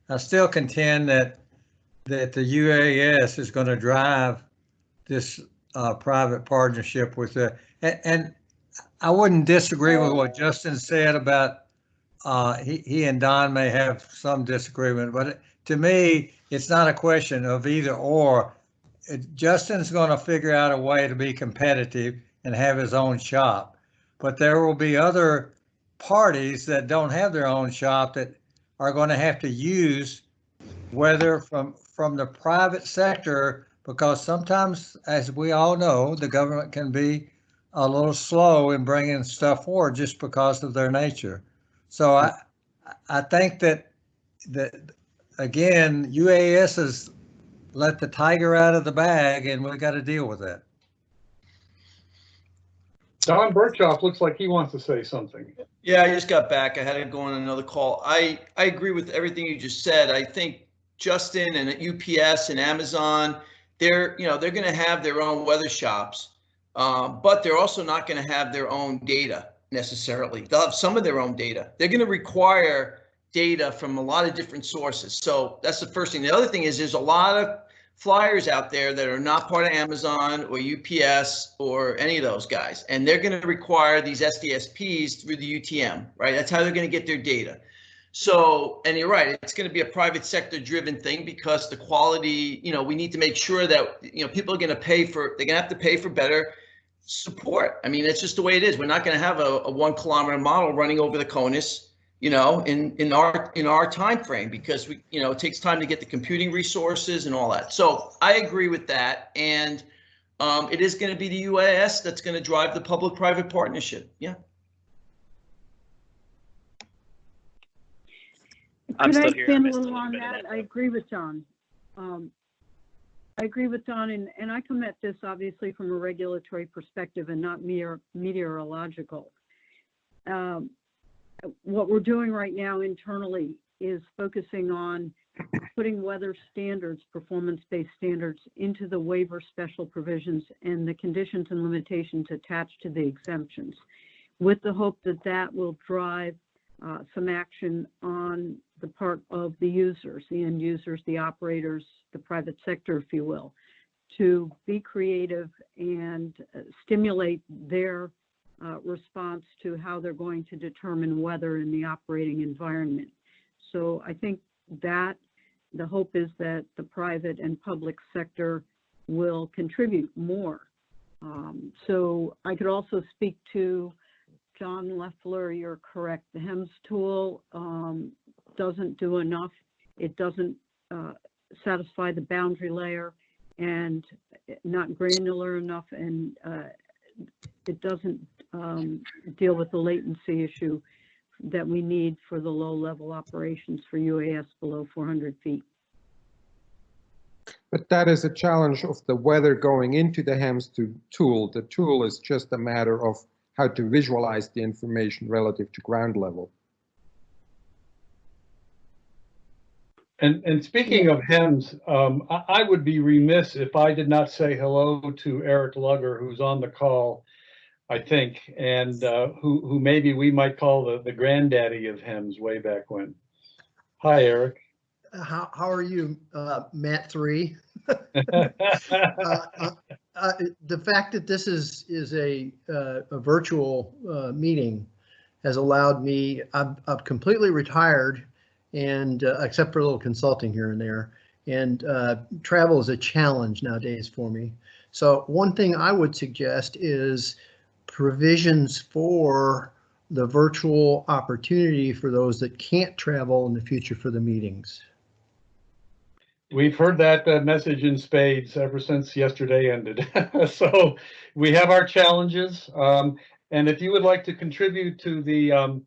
I still contend that, that the UAS is going to drive this uh, private partnership with the, and, and I wouldn't disagree with what Justin said about, uh, he, he and Don may have some disagreement, but to me, it's not a question of either or. Justin's going to figure out a way to be competitive and have his own shop. But there will be other parties that don't have their own shop that are going to have to use whether from from the private sector because sometimes as we all know the government can be a little slow in bringing stuff forward just because of their nature so i i think that that again uas has let the tiger out of the bag and we've got to deal with that Don Berchoff looks like he wants to say something. Yeah, I just got back. I had to go on another call. I, I agree with everything you just said. I think Justin and UPS and Amazon, they're, you know, they're going to have their own weather shops, um, but they're also not going to have their own data necessarily. They'll have some of their own data. They're going to require data from a lot of different sources. So that's the first thing. The other thing is there's a lot of flyers out there that are not part of Amazon or UPS or any of those guys. And they're going to require these SDSPs through the UTM, right? That's how they're going to get their data. So, and you're right, it's going to be a private sector driven thing because the quality, you know, we need to make sure that, you know, people are going to pay for, they're going to have to pay for better support. I mean, it's just the way it is. We're not going to have a, a one kilometer model running over the CONUS, you know, in, in our, in our time frame because we, you know, it takes time to get the computing resources and all that. So I agree with that. And um, it is going to be the UAS that's going to drive the public-private partnership. Yeah. I'm Could I still here. Expand a little little on that? that, I agree with John. Um, I agree with Don, and, and I come at this obviously from a regulatory perspective and not meteor, meteorological. Um, what we're doing right now internally is focusing on putting weather standards, performance-based standards into the waiver special provisions and the conditions and limitations attached to the exemptions with the hope that that will drive uh, some action on the part of the users, the end users, the operators, the private sector, if you will, to be creative and uh, stimulate their uh, response to how they're going to determine weather in the operating environment. So I think that the hope is that the private and public sector will contribute more. Um, so I could also speak to John Leffler, you're correct. The HEMS tool um, doesn't do enough. It doesn't uh, satisfy the boundary layer and not granular enough, and uh, it doesn't um, deal with the latency issue that we need for the low-level operations for UAS below 400 feet. But that is a challenge of the weather going into the HEMS tool. The tool is just a matter of how to visualize the information relative to ground level. And, and speaking of HEMS, um, I, I would be remiss if I did not say hello to Eric Lugger, who's on the call, I think, and uh, who, who maybe we might call the, the granddaddy of HEMS way back when. Hi, Eric. How, how are you, uh, Matt three? Uh, uh, uh, The fact that this is, is a, uh, a virtual uh, meeting has allowed me, I'm, I'm completely retired and, uh, except for a little consulting here and there. And uh, travel is a challenge nowadays for me. So one thing I would suggest is provisions for the virtual opportunity for those that can't travel in the future for the meetings. We've heard that uh, message in spades ever since yesterday ended. so we have our challenges. Um, and if you would like to contribute to the um,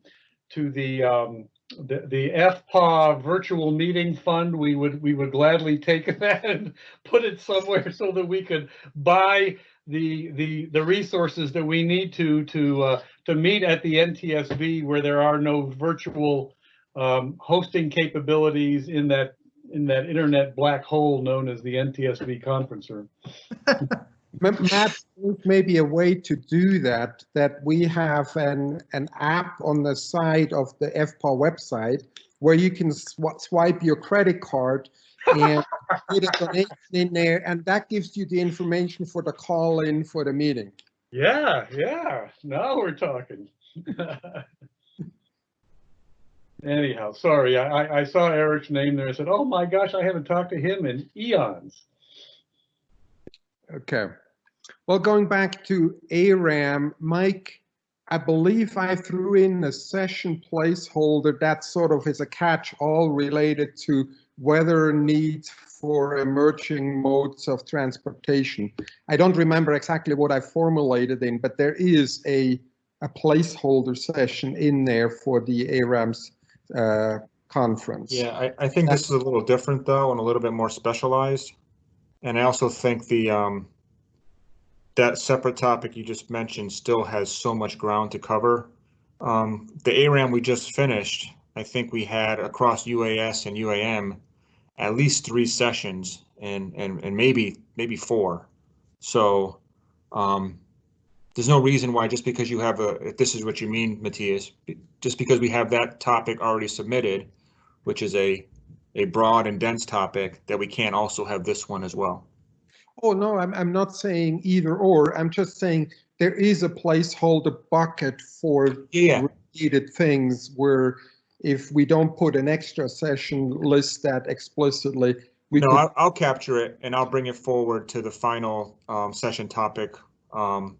to the, um, the the FPAW virtual meeting fund, we would we would gladly take that and put it somewhere so that we could buy the the the resources that we need to to uh, to meet at the NTSB where there are no virtual um, hosting capabilities in that in that internet black hole known as the NTSB conference room. Matt, maybe a way to do that, that we have an, an app on the side of the FPAW website where you can sw- swipe your credit card and put a donation in there, and that gives you the information for the call in for the meeting. Yeah, yeah. Now we're talking. Anyhow, sorry, I, I- I saw Eric's name there. I said, oh my gosh, I haven't talked to him in eons. Okay. Well, going back to ARAM, Mike, I believe I threw in a session placeholder that sort of is a catch-all related to weather needs for emerging modes of transportation. I don't remember exactly what I formulated in, but there is a, a placeholder session in there for the ARAM's uh, conference. Yeah, I, I think this is a little different though and a little bit more specialized. And I also think the, um, that separate topic you just mentioned still has so much ground to cover. Um, the ARAM we just finished, I think we had across UAS and UAM at least three sessions and, and, and maybe, maybe four. So, um, there's no reason why just because you have a, if this is what you mean, Matthias, just because we have that topic already submitted, which is a, a broad and dense topic, that we can't also have this one as well. Oh, no, I'm, I'm not saying either or. I'm just saying there is a placeholder bucket for Yeah. related things where if we don't put an extra session list that explicitly, we No, I'll, I'll capture it and I'll bring it forward to the final um, session topic um,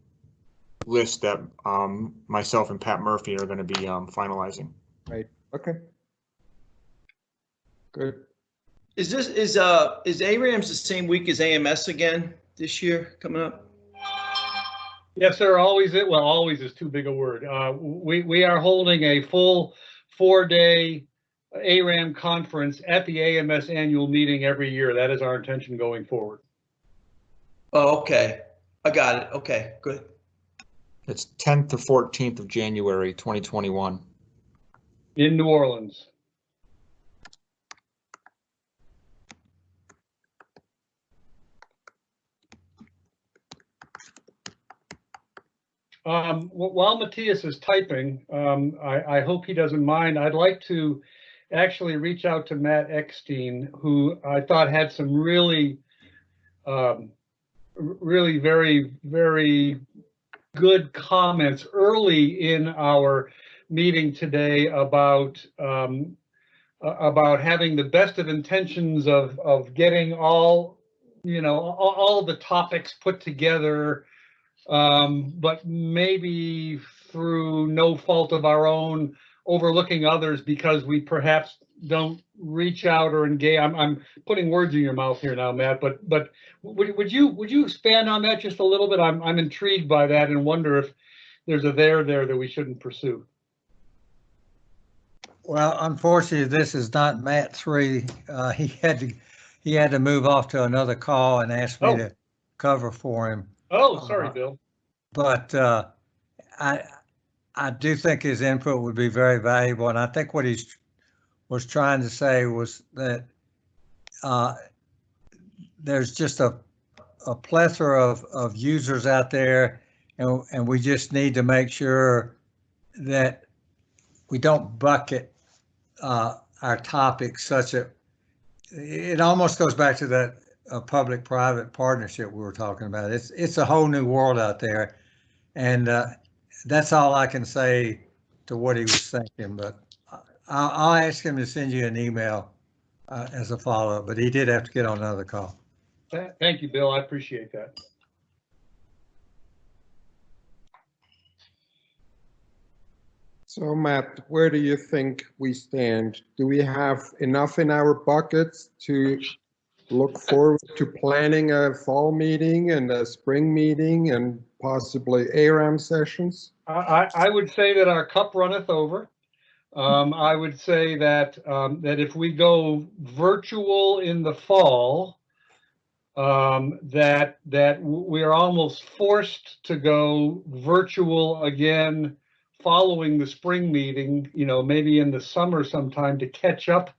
list that um, myself and Pat Murphy are going to be um, finalizing. right, okay. Good. Is this, is, uh, is ARAMS the same week as AMS again this year coming up? Yes, sir. Always, it well, always is too big a word. Uh, we, we are holding a full four-day ARAM conference at the AMS annual meeting every year. That is our intention going forward. Oh, okay. I got it. Okay, good. It's 10th to 14th of January, 2021. In New Orleans. Um, while Matthias is typing, um, I, I hope he doesn't mind. I'd like to actually reach out to Matt Eckstein, who I thought had some really, um, really very, very good comments early in our meeting today about um, about having the best of intentions of of getting all you know all, all the topics put together um, but maybe through no fault of our own overlooking others because we perhaps don't reach out or engage i'm, I'm putting words in your mouth here now matt but but would, would you would you expand on that just a little bit i'm i'm intrigued by that and wonder if there's a there there that we shouldn't pursue Well, unfortunately, this is not Matt three. Uh, he had to, he had to move off to another call and asked me Oh. to cover for him. Oh sorry bill. But uh, I, I do think his input would be very valuable, and I think what he's was trying to say was that uh, there's just a, a plethora of, of users out there, and, and we just need to make sure that we don't bucket uh, our topics such a, it almost goes back to that uh, public-private partnership we were talking about. It's, it's a whole new world out there. And uh, that's all I can say to what he was thinking, but I'll, I'll ask him to send you an email uh, as a follow-up, but he did have to get on another call. Thank you bill i appreciate that So Matt, where do you think we stand? Do we have enough in our buckets to look forward to planning a fall meeting and a spring meeting and possibly ARAM sessions? I, I would say that our cup runneth over. Um, I would say that, um, that if we go virtual in the fall, um, that, that we are almost forced to go virtual again following the spring meeting, you know, maybe in the summer sometime to catch up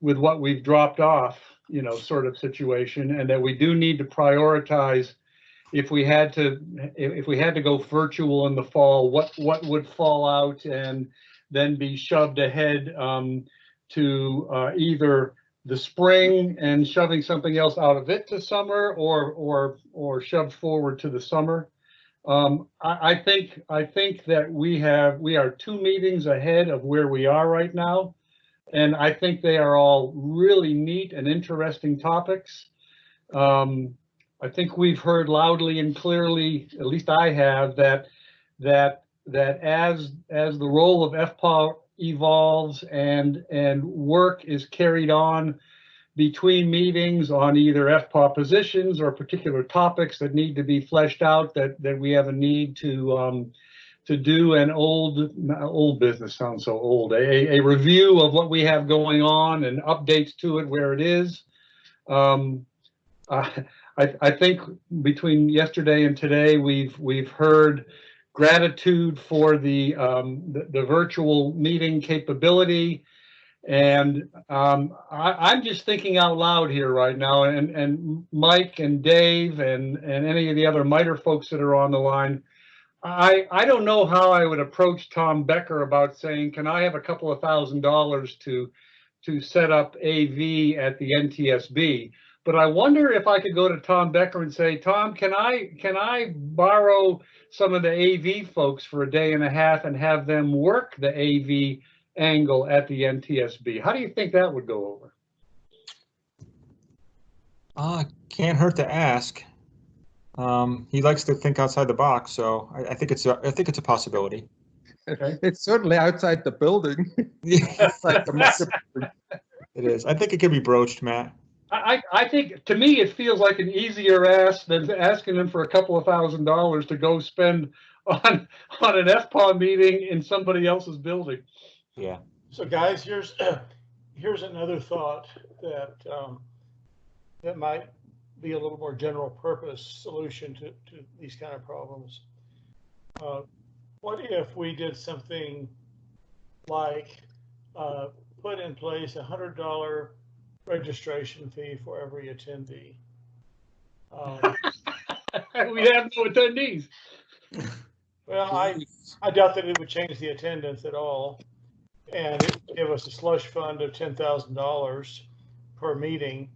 with what we've dropped off, you know, sort of situation, and that we do need to prioritize if we had to, if, we had to go virtual in the fall, what, what would fall out and then be shoved ahead um, to uh, either the spring and shoving something else out of it to summer or, or, or shoved forward to the summer. Um, I, I think, I think that we have, we are two meetings ahead of where we are right now. And I think they are all really neat and interesting topics. Um, I think we've heard loudly and clearly, at least I have, that that that as as the role of FPAW evolves and and work is carried on between meetings on either FPAW positions or particular topics that need to be fleshed out, that that we have a need to um, to do an old old business sounds so old a, a review of what we have going on and updates to it where it is. Um, I, I think between yesterday and today, we've we've heard gratitude for the um, the, the virtual meeting capability, and um, I, I'm just thinking out loud here right now. And and Mike and Dave and and any of the other MITRE folks that are on the line, I I don't know how I would approach Tom Becker about saying, can I have a couple of thousand dollars to to set up AV at the NTSB? But I wonder if I could go to Tom Becker and say, Tom, can I can I borrow some of the AV folks for a day and a half and have them work the AV angle at the NTSB. How do you think that would go over? Uh, can't hurt to ask. Um, he likes to think outside the box, so I, I think it's a, I think it's a possibility. It's certainly outside the building. Outside the microphone. It is. I think it could be broached, Matt. I, I I think, to me, it feels like an easier ask than asking them for a couple of thousand dollars to go spend on, on an FPAW meeting in somebody else's building. Yeah. So guys, here's, here's another thought that, um, that might be a little more general purpose solution to, to these kind of problems. Uh, What if we did something like, uh, put in place a hundred dollar registration fee for every attendee? Um, We have no attendees. Well, I, I doubt that it would change the attendance at all. And it would give us a slush fund of ten thousand dollars per meeting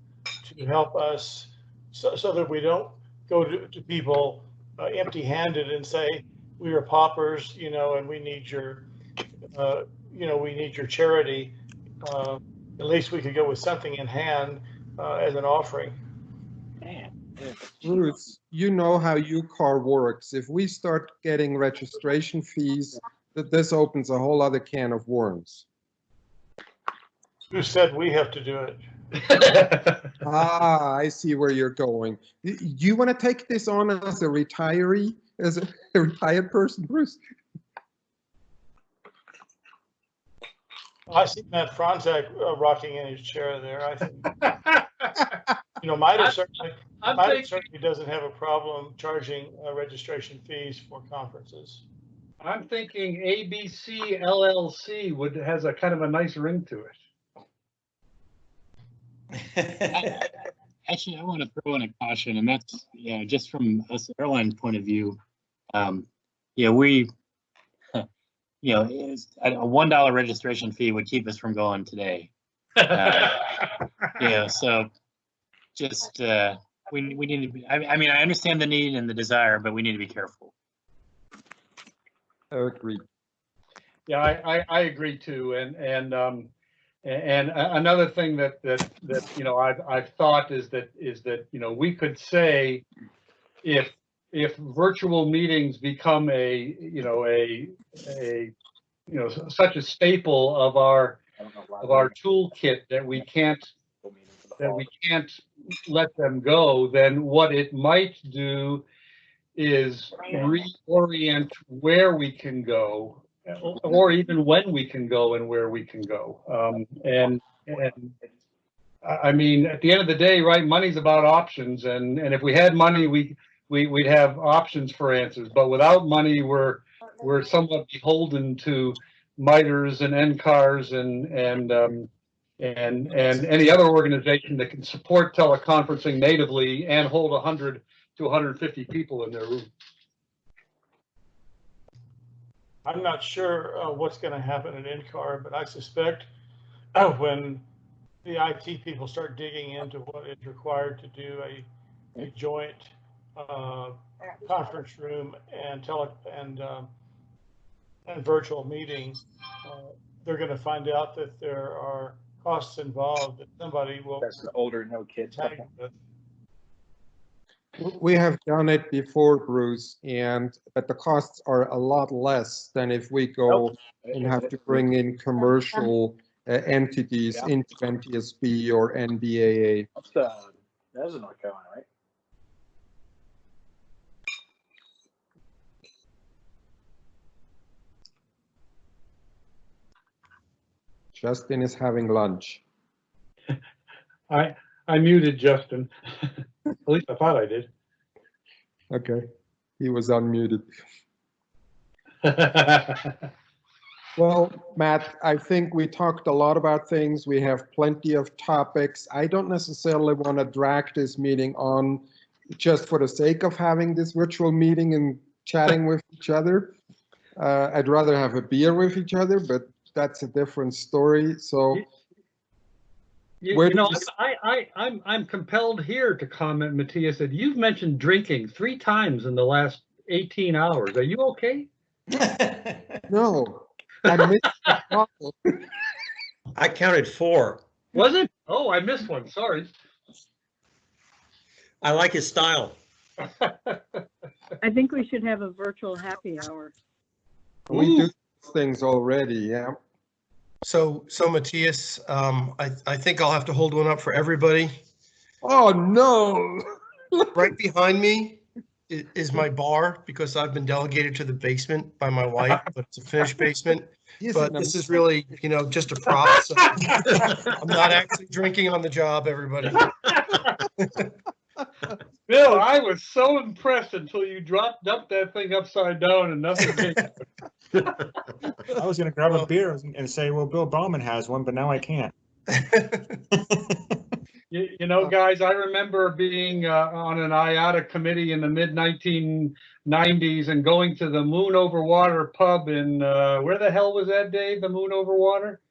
to help us, so, so that we don't go to, to people uh, empty handed and say, we are paupers, you know, and we need your, uh, you know, we need your charity. Uh, At least we could go with something in hand, uh, as an offering. Bruce, you know how UCAR works. If we start getting registration fees, that this opens a whole other can of worms. Who said we have to do it? Ah, I see where you're going. Y- You want to take this on as a retiree, as a a retired person, Bruce? I see Matt Fronzak uh, rocking in his chair there. I think, you know, MITRE certainly, I'm MITRE thinking- certainly doesn't have a problem charging uh, registration fees for conferences. I'm thinking ABC LLC would, has a kind of a nice ring to it. Actually, I want to throw in a caution, and that's, yeah, just from us airline point of view. Um, yeah, we, you know, a a one dollar registration fee would keep us from going today. Uh, Yeah, so just, uh, we, we need to be, I, I mean, I understand the need and the desire, but we need to be careful. Agreed. Yeah, I, I, I agree too. And, and, um, a- and another thing that, that, that, you know, I've, I've thought is that, is that, you know, we could say if, if virtual meetings become a, you know, a, a, you know, such a staple of our, of our toolkit that we can't, that we can't let them go, then what it might do is reorient where we can go, or even when we can go and where we can go. Um, and, and I mean, at the end of the day, right, money's about options, and, and if we had money, we, we, we'd have options for answers, but without money, we're, we're somewhat beholden to MITREs and NCARs and, and, um, and, and any other organization that can support teleconferencing natively and hold hundred to hundred and fifty people in their room. I'm not sure uh, what's going to happen in NCAR, but I suspect uh, when the IT people start digging into what is required to do a, a joint uh, conference room and tele and um, and virtual meetings, uh, they're going to find out that there are costs involved that somebody will. That's the older, no kids. Tag with. We have done it before, Bruce, and, but the costs are a lot less than if we go and have to bring in commercial uh, entities Yeah. into NTSB or NBAA. That's the, that's North Carolina, right? Justin is having lunch. I, I muted Justin. At least I thought I did. Okay, he was unmuted. Well, Matt, I think we talked a lot about things. We have plenty of topics. I don't necessarily want to drag this meeting on just for the sake of having this virtual meeting and chatting with each other. Uh, I'd rather have a beer with each other, but that's a different story. So You, Where you know, did you I, I, I'm, I'm compelled here to comment, Matthias, that you've mentioned drinking three times in the last 18 hours. Are you okay? no, I missed the call. I counted four. Was it? Oh, I missed one. Sorry. I like his style. I think we should have a virtual happy hour. We do things already, yeah. So, so Matthias, um, I, I think I'll have to hold one up for everybody. Oh, no. Right behind me i- is my bar because I've been delegated to the basement by my wife, but it's a finished basement. But this is really, you know, just a prop. so I'm not actually drinking on the job, everybody. Bill, I was so impressed until you dropped, dumped that thing upside down and nothing came. I was gonna grab a beer and say, well, Bill Bauman has one, but now I can't. You, you know, guys, I remember being uh, on an IATA committee in the mid 1990s and going to the Moon Over Water pub in uh, where the hell was that, Dave? The Moon Over Water?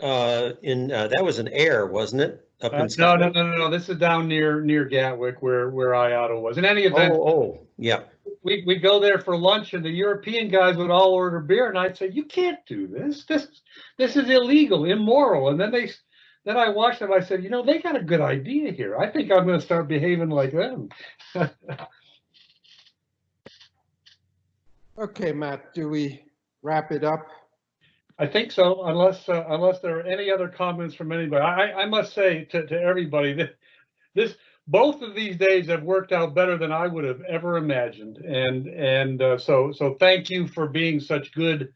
Uh, in, uh, that was an air, wasn't it? Up Uh, no, no, no, no, no. This is down near near Gatwick, where where IATA was. In any event, Oh, oh, yeah. we we'd go there for lunch, and the European guys would all order beer, and I'd say, "You can't do this. This this is illegal, immoral." And then they then I watched them. I said, "You know, they got a good idea here. I think I'm going to start behaving like them." Okay, Matt, do we wrap it up? I think so, unless, uh, unless there are any other comments from anybody. I, I- must say to, to everybody that this, both of these days have worked out better than I would have ever imagined. And, and, uh, so, so thank you for being such good,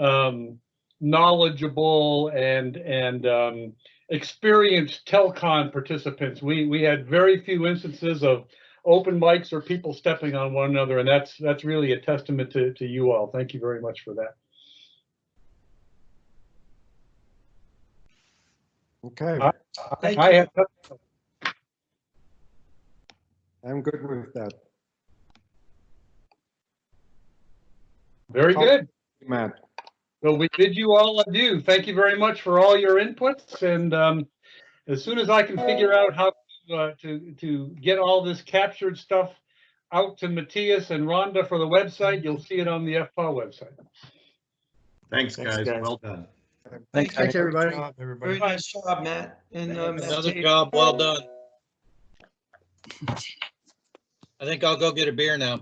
um, knowledgeable and, and, um, experienced Telcon participants. We, we had very few instances of open mics or people stepping on one another, and that's, that's really a testament to, to you all. Thank you very much for that. Okay, I, Thank I have, I'm good with that. very good. Matt, Well, we bid you all adieu. Thank you very much for all your inputs, and um, as soon as I can figure out how to, uh, to, to get all this captured stuff out to Matthias and Rhonda for the website, you'll see it on the FPAW website. Thanks, Thanks, guys. guys. Well done. Thanks, everybody. Good job, everybody. Very nice job, Matt. And, uh, Matt Another Tate. job well done. I think I'll go get a beer now.